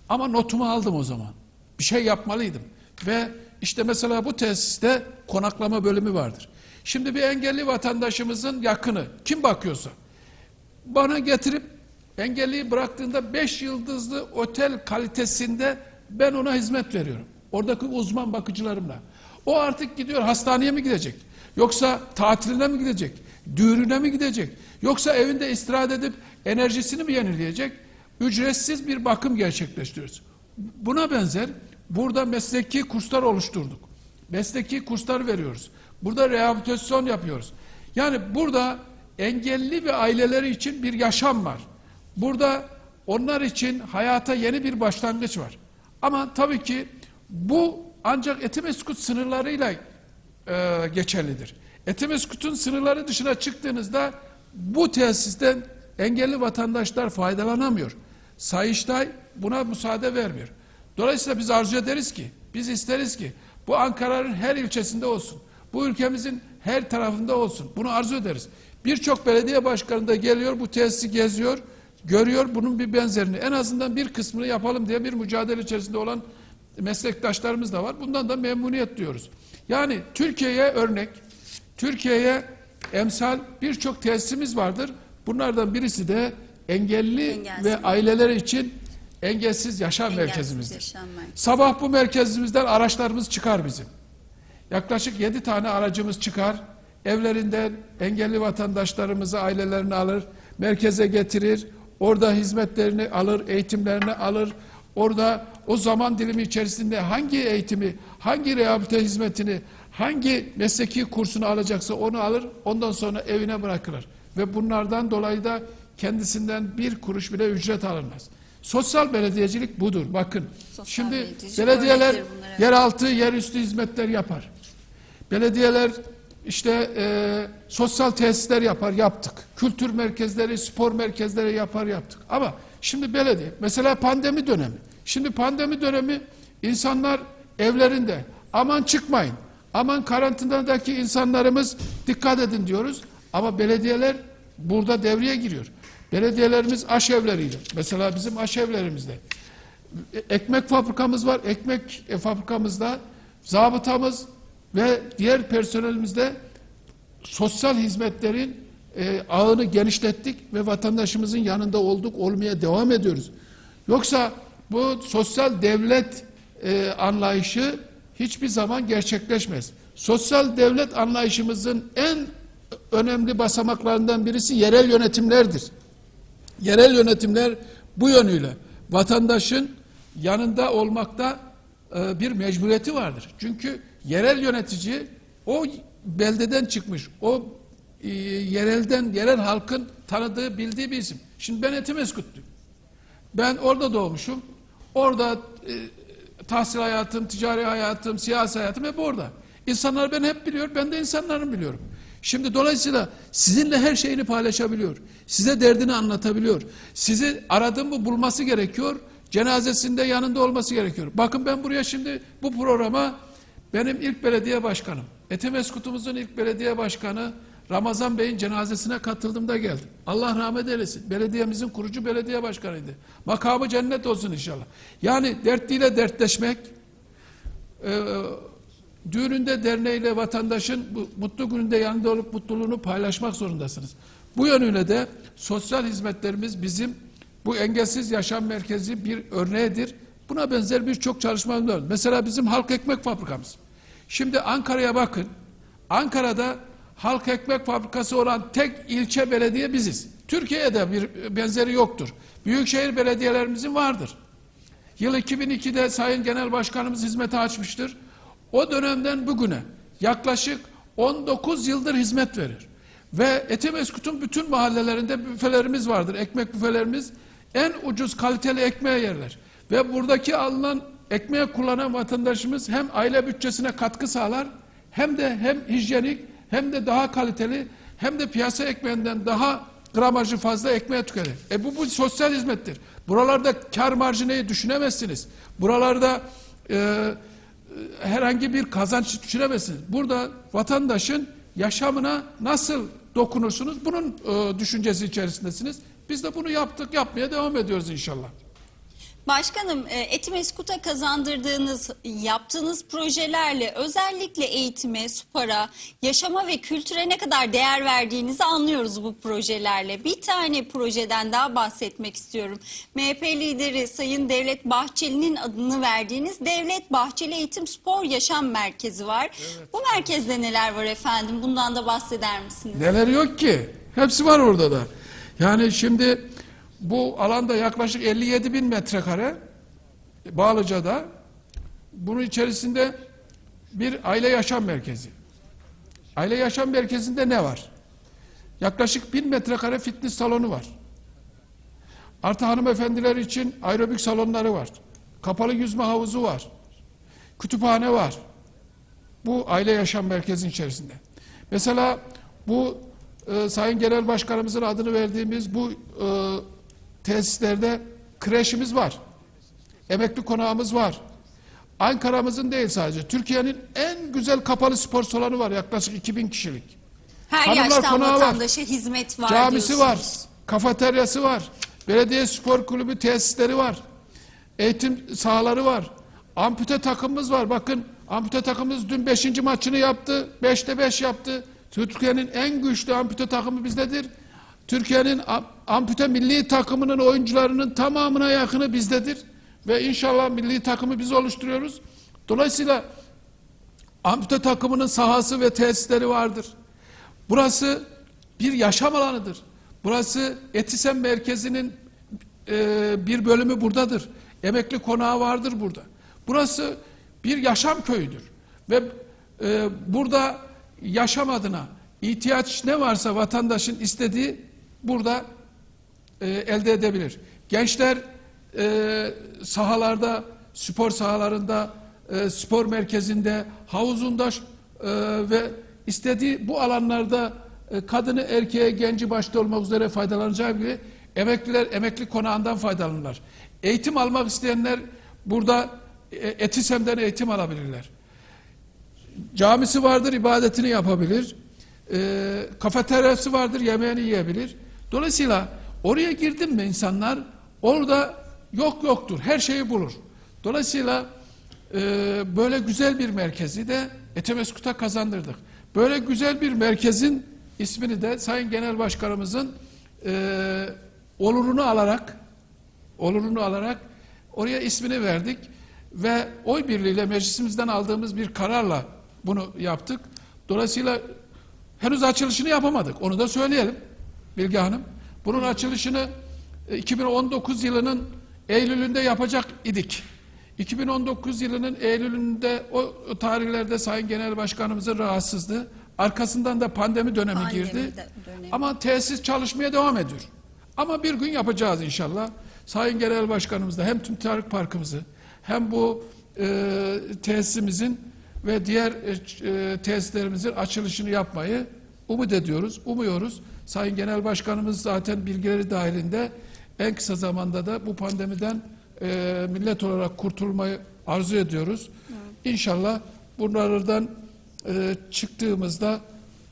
Ama notumu aldım o zaman. Bir şey yapmalıydım. Ve işte mesela bu tesiste konaklama bölümü vardır. Şimdi bir engelli vatandaşımızın yakını kim bakıyorsa bana getirip engelliyi bıraktığında 5 yıldızlı otel kalitesinde ben ona hizmet veriyorum. Oradaki uzman bakıcılarımla. O artık gidiyor hastaneye mi gidecek? Yoksa tatiline mi gidecek? Düğününe mi gidecek? Yoksa evinde istirahat edip enerjisini mi yenileyecek? Ücretsiz bir bakım gerçekleştiriyoruz. Buna benzer burada mesleki kurslar oluşturduk. Mesleki kurslar veriyoruz. Burada rehabilitasyon yapıyoruz. Yani burada engelli ve aileleri için bir yaşam var. Burada onlar için hayata yeni bir başlangıç var. Ama tabii ki bu ancak Etimeskut sınırlarıyla e, geçerlidir. Etimeskut'un sınırları dışına çıktığınızda bu tesisten engelli vatandaşlar faydalanamıyor. Sayıştay buna müsaade vermiyor. Dolayısıyla biz arzu ederiz ki, biz isteriz ki bu Ankara'nın her ilçesinde olsun. Bu ülkemizin her tarafında olsun. Bunu arzu ederiz. Birçok belediye başkanı da geliyor bu tesisi geziyor, görüyor bunun bir benzerini. En azından bir kısmını yapalım diye bir mücadele içerisinde olan meslektaşlarımız da var. Bundan da memnuniyet diyoruz. Yani Türkiye'ye örnek, Türkiye'ye emsal birçok tesisimiz vardır. Bunlardan birisi de engelli Engelsiz. ve aileler için engelsiz yaşam Engelsiz merkezimizdir. yaşam merkezi. Sabah bu merkezimizden araçlarımız çıkar bizim. Yaklaşık yedi tane aracımız çıkar. Evlerinden engelli vatandaşlarımızı, ailelerini alır, merkeze getirir. Orada hizmetlerini alır, eğitimlerini alır. Orada o zaman dilimi içerisinde hangi eğitimi, hangi rehabilite hizmetini, hangi mesleki kursunu alacaksa onu alır. Ondan sonra evine bırakılır. Ve bunlardan dolayı da kendisinden bir kuruş bile ücret alınmaz. Sosyal belediyecilik budur. Bakın. Sosyal Şimdi belediyeler örnektir bunlar, evet. yeraltı, yerüstü hizmetler yapar. Belediyeler işte e, sosyal tesisler yapar, yaptık. Kültür merkezleri, spor merkezleri yapar, yaptık. Ama şimdi belediye, mesela pandemi dönemi. Şimdi pandemi dönemi insanlar evlerinde, aman çıkmayın, aman karantinadaki insanlarımız dikkat edin diyoruz. Ama belediyeler burada devreye giriyor. Belediyelerimiz aşevleriyle, mesela bizim aşevlerimizde ekmek fabrikamız var. Ekmek e, fabrikamızda zabıtamız ve diğer personelimizde sosyal hizmetlerin e, ağını genişlettik ve vatandaşımızın yanında olduk, olmaya devam ediyoruz. Yoksa bu sosyal devlet e, anlayışı hiçbir zaman gerçekleşmez. Sosyal devlet anlayışımızın en önemli basamaklarından birisi yerel yönetimlerdir. Yerel yönetimler bu yönüyle vatandaşın yanında olmakta e, bir mecburiyeti vardır. Çünkü yerel yönetici o beldeden çıkmış, o e, yerelden, yerel halkın tanıdığı, bildiği bir isim. Şimdi ben Etimeskut'luyum. Ben orada doğmuşum. Orada e, tahsil hayatım, ticari hayatım, siyasi hayatım hep orada. İnsanlar beni hep biliyor, ben de insanları biliyorum. Şimdi dolayısıyla sizinle her şeyini paylaşabiliyor. Size derdini anlatabiliyor. Sizi aradığım bu bulması gerekiyor. Cenazesinde yanında olması gerekiyor. Bakın ben buraya şimdi bu programa benim ilk belediye başkanım, Etimeskut'umuzun ilk belediye başkanı Ramazan Bey'in cenazesine katıldığımda geldim. Allah rahmet eylesin. Belediyemizin kurucu belediye başkanıydı. Makamı cennet olsun inşallah. Yani dertliyle dertleşmek, e, düğününde derneğiyle vatandaşın bu mutlu gününde yanında olup mutluluğunu paylaşmak zorundasınız. Bu yönüyle de sosyal hizmetlerimiz bizim bu engelsiz yaşam merkezi bir örneğidir. Buna benzer birçok çalışmamız var. Mesela bizim halk ekmek fabrikamız. Şimdi Ankara'ya bakın. Ankara'da halk ekmek fabrikası olan tek ilçe belediye biziz. Türkiye'de bir benzeri yoktur. Büyükşehir belediyelerimizin vardır. Yıl 2002'de Sayın Genel Başkanımız hizmete açmıştır. O dönemden bugüne yaklaşık 19 yıldır hizmet verir. Ve Etimeskut'un bütün mahallelerinde büfelerimiz vardır. Ekmek büfelerimiz en ucuz kaliteli ekmeğe yerler. Ve buradaki alınan ekmeği kullanan vatandaşımız hem aile bütçesine katkı sağlar hem de hem hijyenik hem de daha kaliteli hem de piyasa ekmeğinden daha gramajı fazla ekmeğe tüketir. E bu, bu sosyal hizmettir. Buralarda kar marjineyi düşünemezsiniz. Buralarda e, herhangi bir kazanç düşünemezsiniz. Burada vatandaşın yaşamına nasıl dokunursunuz? Bunun e, düşüncesi içerisindesiniz. Biz de bunu yaptık, yapmaya devam ediyoruz inşallah. Başkanım, e, Etimeskut'a kazandırdığınız, yaptığınız projelerle özellikle eğitime, spora, yaşama ve kültüre ne kadar değer verdiğinizi anlıyoruz bu projelerle. Bir tane projeden daha bahsetmek istiyorum. MHP lideri Sayın Devlet Bahçeli'nin adını verdiğiniz Devlet Bahçeli Eğitim Spor Yaşam Merkezi var. Bu merkezde neler var efendim? Bundan da bahseder misiniz? Neler yok ki? Hepsi var orada da. Yani şimdi bu alanda yaklaşık 57 bin metrekare Bağlıca'da bunun içerisinde bir aile yaşam merkezi. Aile yaşam merkezinde ne var? Yaklaşık bin metrekare fitness salonu var. Artı hanımefendiler için aerobik salonları var. Kapalı yüzme havuzu var. Kütüphane var. Bu aile yaşam merkezinin içerisinde. Mesela bu e, Sayın Genel Başkanımızın adını verdiğimiz bu e, tesislerde kreşimiz var. Emekli konağımız var. Ankara'mızın değil sadece. Türkiye'nin en güzel kapalı spor salonu var. Yaklaşık 2000 kişilik. Her Hanımlar yaştan konağı var. vatandaşa hizmet var Camisi var. Kafeteryası var. Belediye spor kulübü tesisleri var. Eğitim sahaları var. Ampute takımımız var. Bakın ampute takımımız dün 5. maçını yaptı. 5'te 5 yaptı. Türkiye'nin en güçlü ampute takımı bizdedir. Türkiye'nin am- ampute milli takımının oyuncularının tamamına yakını bizdedir. Ve inşallah milli takımı biz oluşturuyoruz. Dolayısıyla ampute takımının sahası ve tesisleri vardır. Burası bir yaşam alanıdır. Burası Etisem merkezinin e, bir bölümü buradadır. Emekli konağı vardır burada. Burası bir yaşam köyüdür. Ve e, burada yaşam adına ihtiyaç ne varsa vatandaşın istediği burada e, elde edebilir. Gençler e, sahalarda, spor sahalarında, e, spor merkezinde, havuzunda e, ve istediği bu alanlarda e, kadını, erkeğe, genci başta olmak üzere faydalanacağı gibi emekliler emekli konağından faydalanırlar. Eğitim almak isteyenler burada e, Etisem'den eğitim alabilirler. Camisi vardır, ibadetini yapabilir. E, kafeteryası vardır, yemeğini yiyebilir. Dolayısıyla oraya girdim mi insanlar orada yok yoktur, her şeyi bulur. Dolayısıyla e, böyle güzel bir merkezi de Etemeskut'a kazandırdık. Böyle güzel bir merkezin ismini de Sayın Genel Başkanımızın e, olurunu alarak olurunu alarak oraya ismini verdik ve oy birliğiyle meclisimizden aldığımız bir kararla bunu yaptık. Dolayısıyla henüz açılışını yapamadık. Onu da söyleyelim Bilge Hanım. Bunun açılışını e, 2019 yılının Eylül'ünde yapacak idik. 2019 yılının Eylül'ünde o tarihlerde Sayın Genel Başkanımızın rahatsızlığı arkasından da pandemi dönemi Pandemi girdi. dönemi. Ama tesis çalışmaya devam ediyor. Ama bir gün yapacağız inşallah. Sayın Genel Başkanımız da hem Tüm Tarık Parkımızı hem bu e, tesisimizin ve diğer e, e, tesislerimizin açılışını yapmayı umut ediyoruz, umuyoruz. Sayın Genel Başkanımız zaten bilgileri dahilinde en kısa zamanda da bu pandemiden e, millet olarak kurtulmayı arzu ediyoruz. İnşallah bunlardan e, çıktığımızda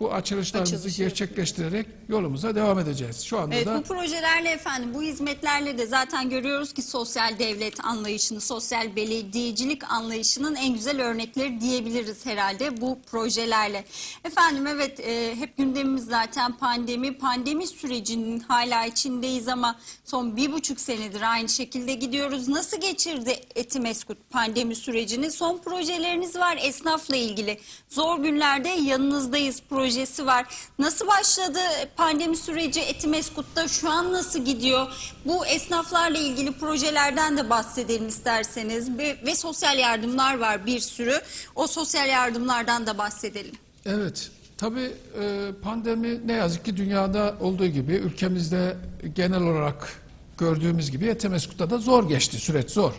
bu açılışlarımızı Açılışı gerçekleştirerek yolumuza devam edeceğiz. Şu anda Evet da bu projelerle efendim bu hizmetlerle de zaten görüyoruz ki sosyal devlet anlayışını, sosyal belediyecilik anlayışının en güzel örnekleri diyebiliriz herhalde bu projelerle. Efendim evet e, hep gündemimiz zaten pandemi. Pandemi sürecinin hala içindeyiz ama son bir buçuk senedir aynı şekilde gidiyoruz. Nasıl geçirdi Etimeskut pandemi sürecini? Son projeleriniz var esnafla ilgili. Zor günlerde yanınızdayız projesi var. Nasıl başladı pandemi süreci Etimeskut'ta? Şu an nasıl gidiyor? Bu esnaflarla ilgili projelerden de bahsedelim isterseniz. Ve, ve sosyal yardımlar var bir sürü. O sosyal yardımlardan da bahsedelim. Evet, tabii e, pandemi ne yazık ki dünyada olduğu gibi ülkemizde genel olarak gördüğümüz gibi Etemeskut'ta da zor geçti, süreç zor.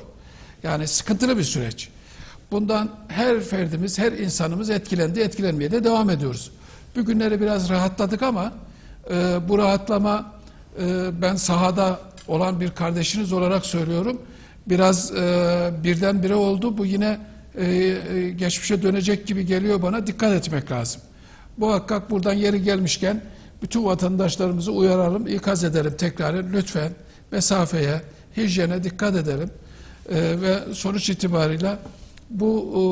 Yani sıkıntılı bir süreç. Bundan her ferdimiz, her insanımız etkilendi, etkilenmeye de devam ediyoruz. Bugünleri biraz rahatladık ama e, bu rahatlama e, ben sahada olan bir kardeşiniz olarak söylüyorum. Biraz e, birdenbire oldu. Bu yine e, e, geçmişe dönecek gibi geliyor bana. Dikkat etmek lazım. Muhakkak buradan yeri gelmişken bütün vatandaşlarımızı uyaralım, ikaz edelim tekrar. Lütfen mesafeye, hijyene dikkat edelim. E, ve sonuç itibarıyla bu e,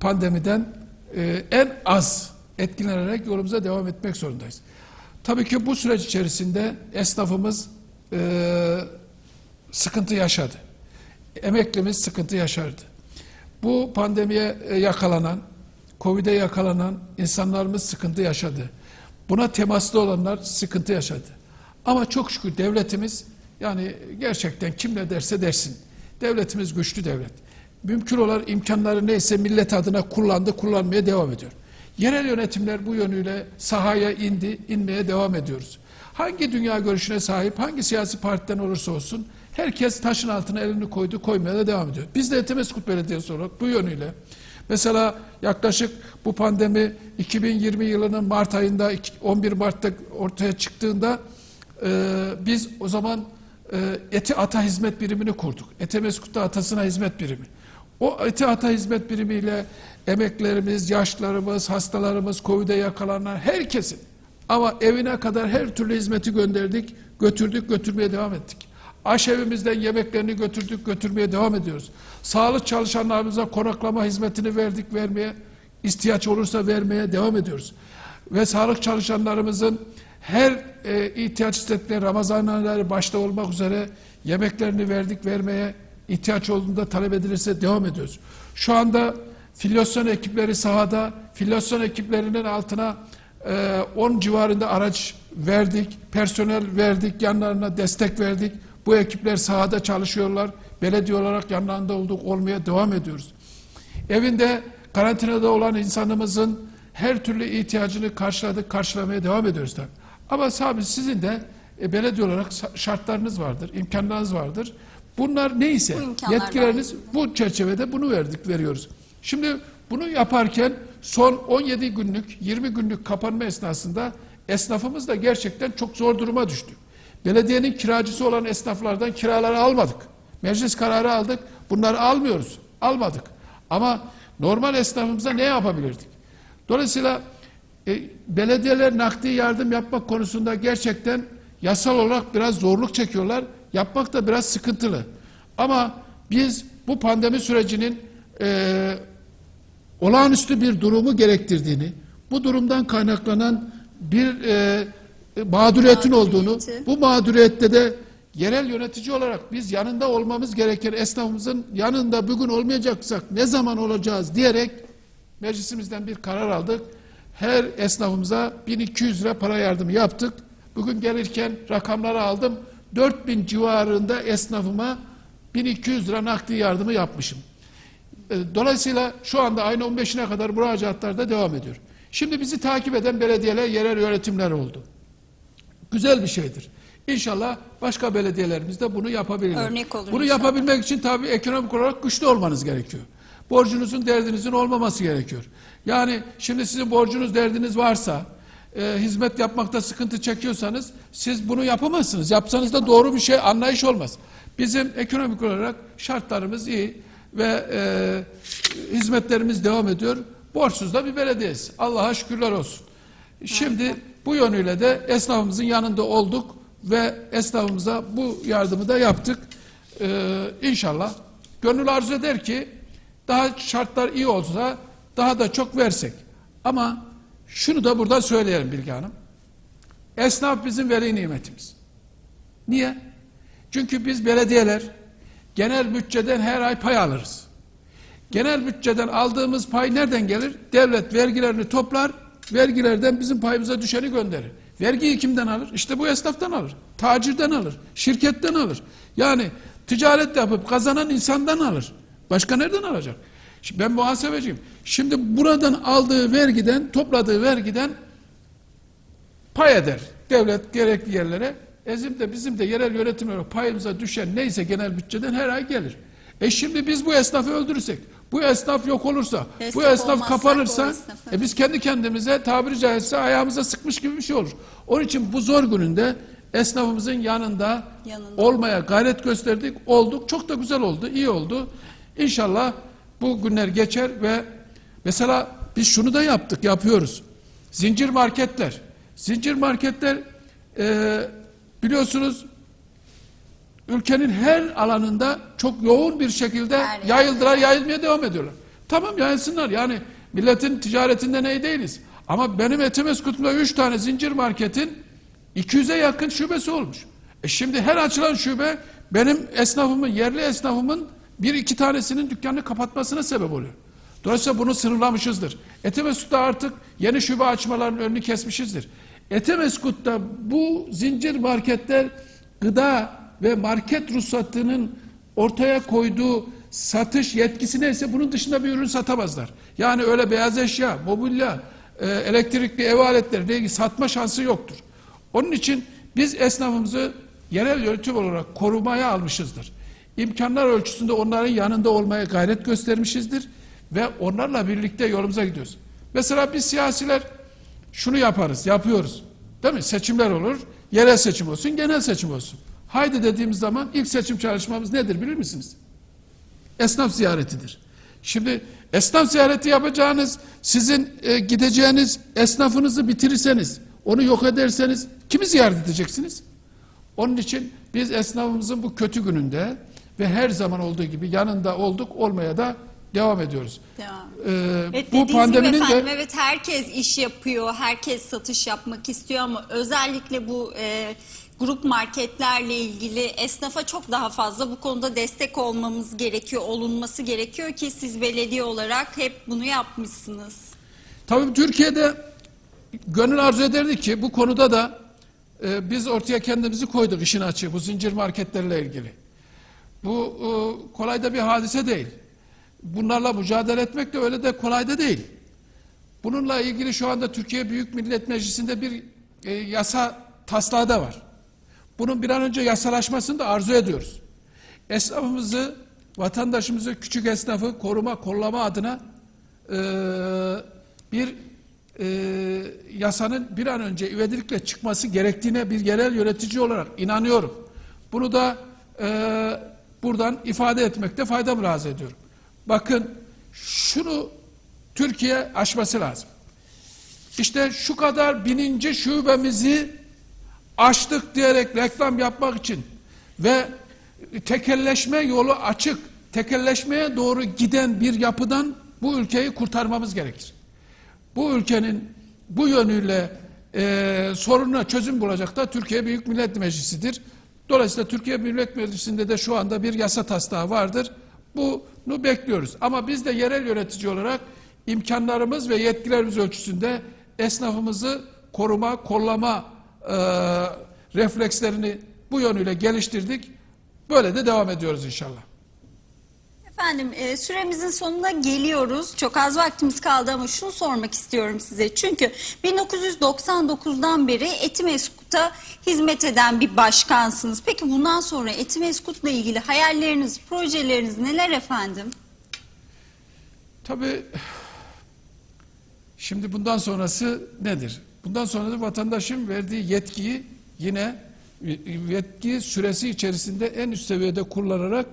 pandemiden e, en az etkilenerek yolumuza devam etmek zorundayız. Tabii ki bu süreç içerisinde esnafımız e, sıkıntı yaşadı. Emeklimiz sıkıntı yaşardı. Bu pandemiye e, yakalanan, Covid'e yakalanan insanlarımız sıkıntı yaşadı. Buna temaslı olanlar sıkıntı yaşadı. Ama çok şükür devletimiz yani gerçekten kim ne derse dersin. Devletimiz güçlü devlet. Mümkün olan imkanları neyse millet adına kullandı, kullanmaya devam ediyor. Yerel yönetimler bu yönüyle sahaya indi, inmeye devam ediyoruz. Hangi dünya görüşüne sahip, hangi siyasi partiden olursa olsun herkes taşın altına elini koydu, koymaya da devam ediyor. Biz de Etemeskut Belediyesi olarak bu yönüyle mesela yaklaşık bu pandemi 2020 yılının Mart ayında 11 Mart'ta ortaya çıktığında e, biz o zaman e, Eti Ata Hizmet Birimini kurduk. Etemeskut'ta Atasına Hizmet Birimi. O Eti Ata Hizmet Birimiyle emeklerimiz, yaşlarımız, hastalarımız, Covid'e yakalanan herkesin ama evine kadar her türlü hizmeti gönderdik, götürdük, götürmeye devam ettik. Aşevimizden yemeklerini götürdük, götürmeye devam ediyoruz. Sağlık çalışanlarımıza konaklama hizmetini verdik, vermeye, ihtiyaç olursa vermeye devam ediyoruz. Ve sağlık çalışanlarımızın her e, ihtiyaç hissettikleri Ramazan ayları başta olmak üzere yemeklerini verdik, vermeye ihtiyaç olduğunda talep edilirse devam ediyoruz. Şu anda filyasyon ekipleri sahada, filyasyon ekiplerinin altına e, 10 civarında araç verdik, personel verdik, yanlarına destek verdik. Bu ekipler sahada çalışıyorlar. Belediye olarak yanlarında olduk, olmaya devam ediyoruz. Evinde karantinada olan insanımızın her türlü ihtiyacını karşıladık, karşılamaya devam ediyoruz tabii. Ama tabii sizin de e, belediye olarak şartlarınız vardır, imkanlarınız vardır. Bunlar neyse, Bu yetkileriniz bu çerçevede bunu verdik, veriyoruz. Şimdi bunu yaparken son 17 günlük, 20 günlük kapanma esnasında esnafımız da gerçekten çok zor duruma düştü. Belediyenin kiracısı olan esnaflardan kiraları almadık. Meclis kararı aldık, bunları almıyoruz, almadık. Ama normal esnafımıza ne yapabilirdik? Dolayısıyla e, belediyeler nakdi yardım yapmak konusunda gerçekten yasal olarak biraz zorluk çekiyorlar. Yapmak da biraz sıkıntılı. Ama biz bu pandemi sürecinin e, olağanüstü bir durumu gerektirdiğini, bu durumdan kaynaklanan bir e, mağduriyetin olduğunu, bu mağduriyette de yerel yönetici olarak biz yanında olmamız gereken esnafımızın yanında bugün olmayacaksak ne zaman olacağız diyerek meclisimizden bir karar aldık. Her esnafımıza 1200 lira para yardımı yaptık. Bugün gelirken rakamları aldım. 4000 civarında esnafıma 1200 lira nakdi yardımı yapmışım. E, Dolayısıyla şu anda ayın 15'ine kadar müracaatlar da devam ediyor. Şimdi bizi takip eden belediyeler, yerel yönetimler oldu. Güzel bir şeydir. İnşallah başka belediyelerimiz de bunu yapabilirler. Örnek olur Bunu inşallah. yapabilmek için tabii ekonomik olarak güçlü olmanız gerekiyor. borcunuzun derdinizin olmaması gerekiyor. Yani şimdi sizin borcunuz derdiniz varsa e, hizmet yapmakta sıkıntı çekiyorsanız siz bunu yapamazsınız. Yapsanız da doğru bir şey anlayış olmaz. Bizim ekonomik olarak şartlarımız iyi ve e, hizmetlerimiz devam ediyor. Borçsuz da bir belediyeyiz. Allah'a şükürler olsun. Şimdi bu yönüyle de esnafımızın yanında olduk ve esnafımıza bu yardımı da yaptık. Ee, inşallah gönül arzu eder ki daha şartlar iyi olsa daha da çok versek. Ama şunu da burada söyleyelim Bilge Hanım. Esnaf bizim veli nimetimiz. Niye? Çünkü biz belediyeler genel bütçeden her ay pay alırız. Genel bütçeden aldığımız pay nereden gelir? Devlet vergilerini toplar, vergilerden bizim payımıza düşeni gönderir. Vergiyi kimden alır? İşte bu esnaftan alır. Tacirden alır. Şirketten alır. Yani ticaret yapıp kazanan insandan alır. Başka nereden alacak? Şimdi ben muhasebeciyim. Şimdi buradan aldığı vergiden, topladığı vergiden pay eder. Devlet gerekli yerlere. Ezim de bizim de yerel yönetim olarak payımıza düşen neyse genel bütçeden her ay gelir. E şimdi biz bu esnafı öldürürsek, bu esnaf yok olursa, bu Esnaf esnaf olmazsa kapanırsa, e biz kendi kendimize tabiri caizse ayağımıza sıkmış gibi bir şey olur. Onun için bu zor gününde esnafımızın yanında, Yanında. olmaya gayret gösterdik, olduk. Çok da güzel oldu, iyi oldu. İnşallah bu günler geçer ve mesela biz şunu da yaptık, yapıyoruz. Zincir marketler. Zincir marketler e, biliyorsunuz ülkenin her alanında çok yoğun bir şekilde yerde. yayıldılar, yayılmaya devam ediyorlar. Tamam yayılsınlar yani milletin ticaretinde ne değiliz. Ama benim Etimeskut'umda 3 tane zincir marketin 200'e yakın şubesi olmuş. E şimdi her açılan şube benim esnafımın, yerli esnafımın bir iki tanesinin dükkanını kapatmasına sebep oluyor. Dolayısıyla bunu sınırlamışızdır. Etimeskut'ta artık yeni şube açmalarının önünü kesmişizdir. Etimeskut'ta bu zincir marketler gıda ve market ruhsatının ortaya koyduğu satış yetkisi neyse bunun dışında bir ürün satamazlar. Yani öyle beyaz eşya, mobilya, e, elektrikli ev aletleri satma şansı yoktur. Onun için biz esnafımızı yerel yönetim olarak korumaya almışızdır. İmkanlar ölçüsünde onların yanında olmaya gayret göstermişizdir ve onlarla birlikte yolumuza gidiyoruz. Mesela biz siyasiler şunu yaparız, yapıyoruz. Değil mi? Seçimler olur, yerel seçim olsun, genel seçim olsun. Haydi dediğimiz zaman ilk seçim çalışmamız nedir bilir misiniz? Esnaf ziyaretidir. Şimdi esnaf ziyareti yapacağınız, sizin e, gideceğiniz esnafınızı bitirirseniz, onu yok ederseniz kimi ziyaret edeceksiniz? Onun için biz esnafımızın bu kötü gününde ve her zaman olduğu gibi yanında olduk, olmaya da devam ediyoruz. Devam. Ee, Evet, bu pandeminin gibi efendim, de evet herkes iş yapıyor, herkes satış yapmak istiyor ama özellikle bu e, grup marketlerle ilgili esnafa çok daha fazla bu konuda destek olmamız gerekiyor, olunması gerekiyor ki siz belediye olarak hep bunu yapmışsınız. Tabii Türkiye'de gönül arzu ederdi ki bu konuda da e, biz ortaya kendimizi koyduk işin açığı bu zincir marketlerle ilgili. Bu e, kolay da bir hadise değil. Bunlarla mücadele etmek de öyle de kolay da değil. Bununla ilgili şu anda Türkiye Büyük Millet Meclisi'nde bir e, yasa taslağı da var. Bunun bir an önce yasalaşmasını da arzu ediyoruz. Esnafımızı, vatandaşımızı, küçük esnafı koruma, kollama adına e, bir e, yasanın bir an önce ivedilikle çıkması gerektiğine bir yerel yönetici olarak inanıyorum. Bunu da e, buradan ifade etmekte fayda mülahaz ediyorum. Bakın şunu Türkiye aşması lazım. İşte şu kadar bininci şubemizi açtık diyerek reklam yapmak için ve tekelleşme yolu açık, tekelleşmeye doğru giden bir yapıdan bu ülkeyi kurtarmamız gerekir. Bu ülkenin bu yönüyle e, sorununa çözüm bulacak da Türkiye Büyük Millet Meclisi'dir. Dolayısıyla Türkiye Büyük Millet Meclisi'nde de şu anda bir yasa taslağı vardır. Bunu bekliyoruz. Ama biz de yerel yönetici olarak imkanlarımız ve yetkilerimiz ölçüsünde esnafımızı koruma, kollama e, reflekslerini bu yönüyle geliştirdik. Böyle de devam ediyoruz inşallah. Efendim e, süremizin sonuna geliyoruz. Çok az vaktimiz kaldı ama şunu sormak istiyorum size. Çünkü 1999'dan beri Etimeskut'a hizmet eden bir başkansınız. Peki bundan sonra Etimeskut'la ilgili hayalleriniz, projeleriniz neler efendim? Tabii şimdi bundan sonrası nedir? Bundan sonra da vatandaşın verdiği yetkiyi yine yetki süresi içerisinde en üst seviyede kullanarak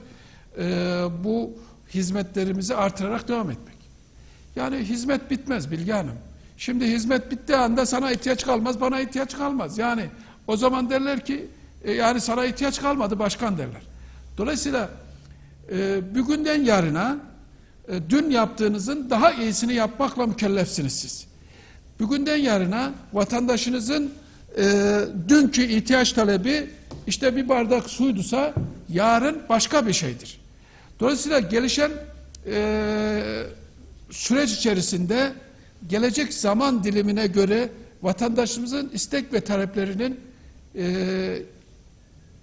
e, bu hizmetlerimizi artırarak devam etmek. Yani hizmet bitmez Bilge Hanım. Şimdi hizmet bittiği anda sana ihtiyaç kalmaz, bana ihtiyaç kalmaz. Yani o zaman derler ki e, yani sana ihtiyaç kalmadı başkan derler. Dolayısıyla e, bugünden yarına e, dün yaptığınızın daha iyisini yapmakla mükellefsiniz siz. Bugünden yarına vatandaşınızın e, dünkü ihtiyaç talebi işte bir bardak suydusa yarın başka bir şeydir. Dolayısıyla gelişen e, süreç içerisinde gelecek zaman dilimine göre vatandaşımızın istek ve taleplerinin e,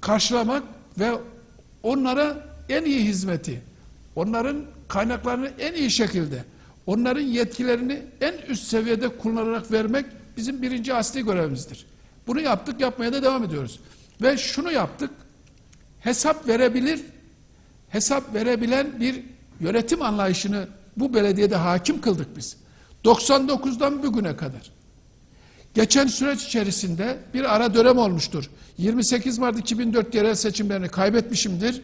karşılamak ve onlara en iyi hizmeti, onların kaynaklarını en iyi şekilde, onların yetkilerini en üst seviyede kullanarak vermek bizim birinci asli görevimizdir. Bunu yaptık, yapmaya da devam ediyoruz. Ve şunu yaptık, hesap verebilir, hesap verebilen bir yönetim anlayışını bu belediyede hakim kıldık biz. 99'dan bugüne kadar. Geçen süreç içerisinde bir ara dönem olmuştur. 28 Mart 2004 yerel seçimlerini kaybetmişimdir.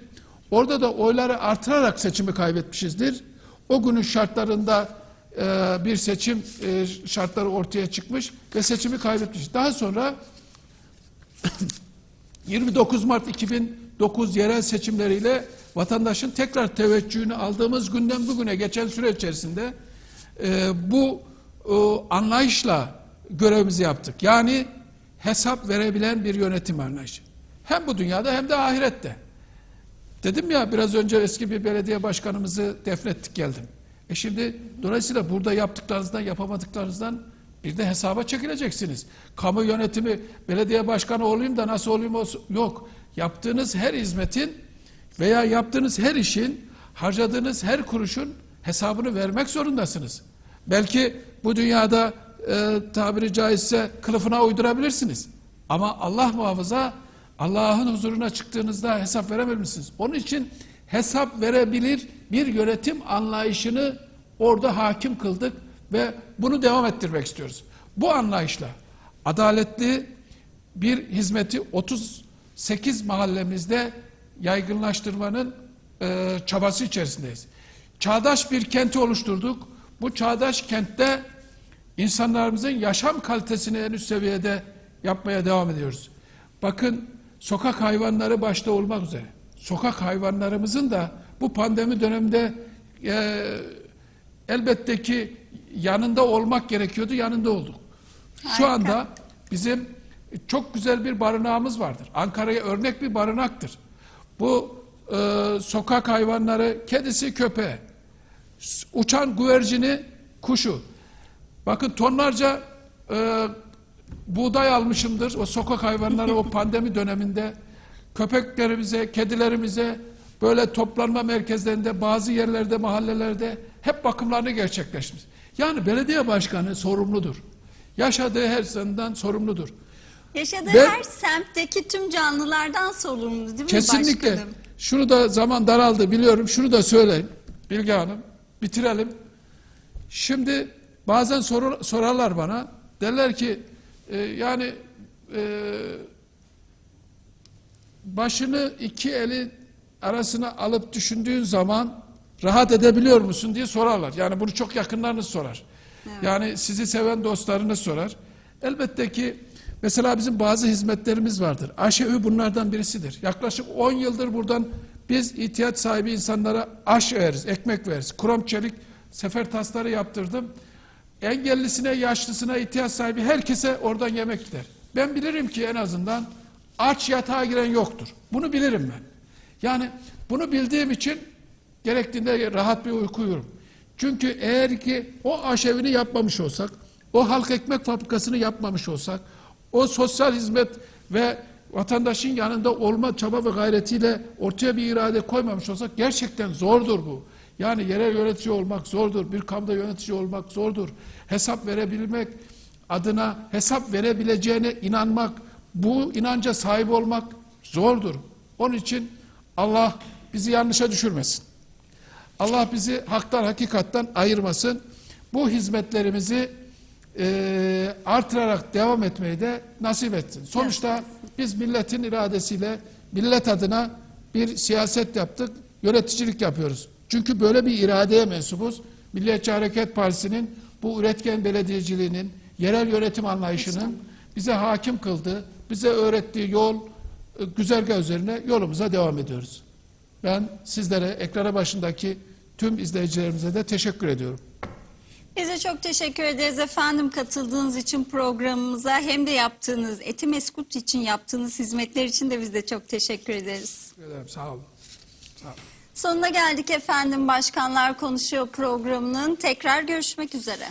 Orada da oyları artırarak seçimi kaybetmişizdir. O günün şartlarında e, bir seçim e, şartları ortaya çıkmış ve seçimi kaybetmiş. Daha sonra (coughs) 29 Mart 2009 yerel seçimleriyle vatandaşın tekrar teveccühünü aldığımız günden bugüne geçen süreç içerisinde e, bu e, anlayışla görevimizi yaptık. Yani hesap verebilen bir yönetim anlayışı. Hem bu dünyada hem de ahirette. Dedim ya biraz önce eski bir belediye başkanımızı defnettik geldim. E şimdi dolayısıyla burada yaptıklarınızdan yapamadıklarınızdan bir de hesaba çekileceksiniz. Kamu yönetimi belediye başkanı olayım da nasıl olayım olsun. Yok. Yaptığınız her hizmetin veya yaptığınız her işin harcadığınız her kuruşun hesabını vermek zorundasınız. Belki bu dünyada e, tabiri caizse kılıfına uydurabilirsiniz. Ama Allah muhafaza Allah'ın huzuruna çıktığınızda hesap veremezsiniz. Onun için hesap verebilir bir yönetim anlayışını orada hakim kıldık ve bunu devam ettirmek istiyoruz. Bu anlayışla adaletli bir hizmeti 38 mahallemizde yaygınlaştırmanın e, çabası içerisindeyiz. Çağdaş bir kenti oluşturduk. Bu çağdaş kentte insanlarımızın yaşam kalitesini en üst seviyede yapmaya devam ediyoruz. Bakın sokak hayvanları başta olmak üzere. Sokak hayvanlarımızın da bu pandemi döneminde e, elbette ki yanında olmak gerekiyordu, yanında olduk. Şu Harika. anda bizim çok güzel bir barınağımız vardır. Ankara'ya örnek bir barınaktır. Bu e, sokak hayvanları, kedisi, köpeği, uçan güvercini, kuşu. Bakın tonlarca e, buğday almışımdır o sokak hayvanları o (laughs) pandemi döneminde. Köpeklerimize, kedilerimize böyle toplanma merkezlerinde, bazı yerlerde, mahallelerde hep bakımlarını gerçekleşmiş. Yani belediye başkanı sorumludur. Yaşadığı her senden sorumludur. Yaşadığı Ve- her semtteki tüm canlılardan sorumlu değil mi Kesinlikle. başkanım? Şunu da zaman daraldı biliyorum. Şunu da söyleyeyim. Bilge Hanım. Bitirelim. Şimdi bazen soru, sorarlar bana. Derler ki e, yani e, başını iki eli arasına alıp düşündüğün zaman rahat edebiliyor musun diye sorarlar. Yani bunu çok yakınlarınız sorar. Yani sizi seven dostlarınız sorar. Elbette ki mesela bizim bazı hizmetlerimiz vardır. Aşevi bunlardan birisidir. Yaklaşık 10 yıldır buradan biz ihtiyaç sahibi insanlara aş veririz, ekmek veririz. Krom çelik sefer tasları yaptırdım. Engellisine, yaşlısına, ihtiyaç sahibi herkese oradan yemek gider. Ben bilirim ki en azından aç yatağa giren yoktur. Bunu bilirim ben. Yani bunu bildiğim için gerektiğinde rahat bir uyku uyurum. Çünkü eğer ki o aşevini yapmamış olsak, o halk ekmek fabrikasını yapmamış olsak, o sosyal hizmet ve vatandaşın yanında olma çaba ve gayretiyle ortaya bir irade koymamış olsak gerçekten zordur bu. Yani yerel yönetici olmak zordur, bir kamuda yönetici olmak zordur. Hesap verebilmek adına hesap verebileceğine inanmak, bu inanca sahip olmak zordur. Onun için Allah bizi yanlışa düşürmesin. Allah bizi haktan hakikatten ayırmasın. Bu hizmetlerimizi e, artırarak devam etmeyi de nasip etsin. Sonuçta biz milletin iradesiyle millet adına bir siyaset yaptık, yöneticilik yapıyoruz. Çünkü böyle bir iradeye mensubuz. Milliyetçi Hareket Partisi'nin bu üretken belediyeciliğinin, yerel yönetim anlayışının bize hakim kıldığı, bize öğrettiği yol, e, güzergah üzerine yolumuza devam ediyoruz. Ben sizlere, ekrana başındaki tüm izleyicilerimize de teşekkür ediyorum. Biz de çok teşekkür ederiz efendim katıldığınız için programımıza hem de yaptığınız Etimeskut için yaptığınız hizmetler için de biz de çok teşekkür ederiz. Teşekkür ederim. Sağ olun. Sağ olun. Sonuna geldik efendim Başkanlar Konuşuyor programının. Tekrar görüşmek üzere.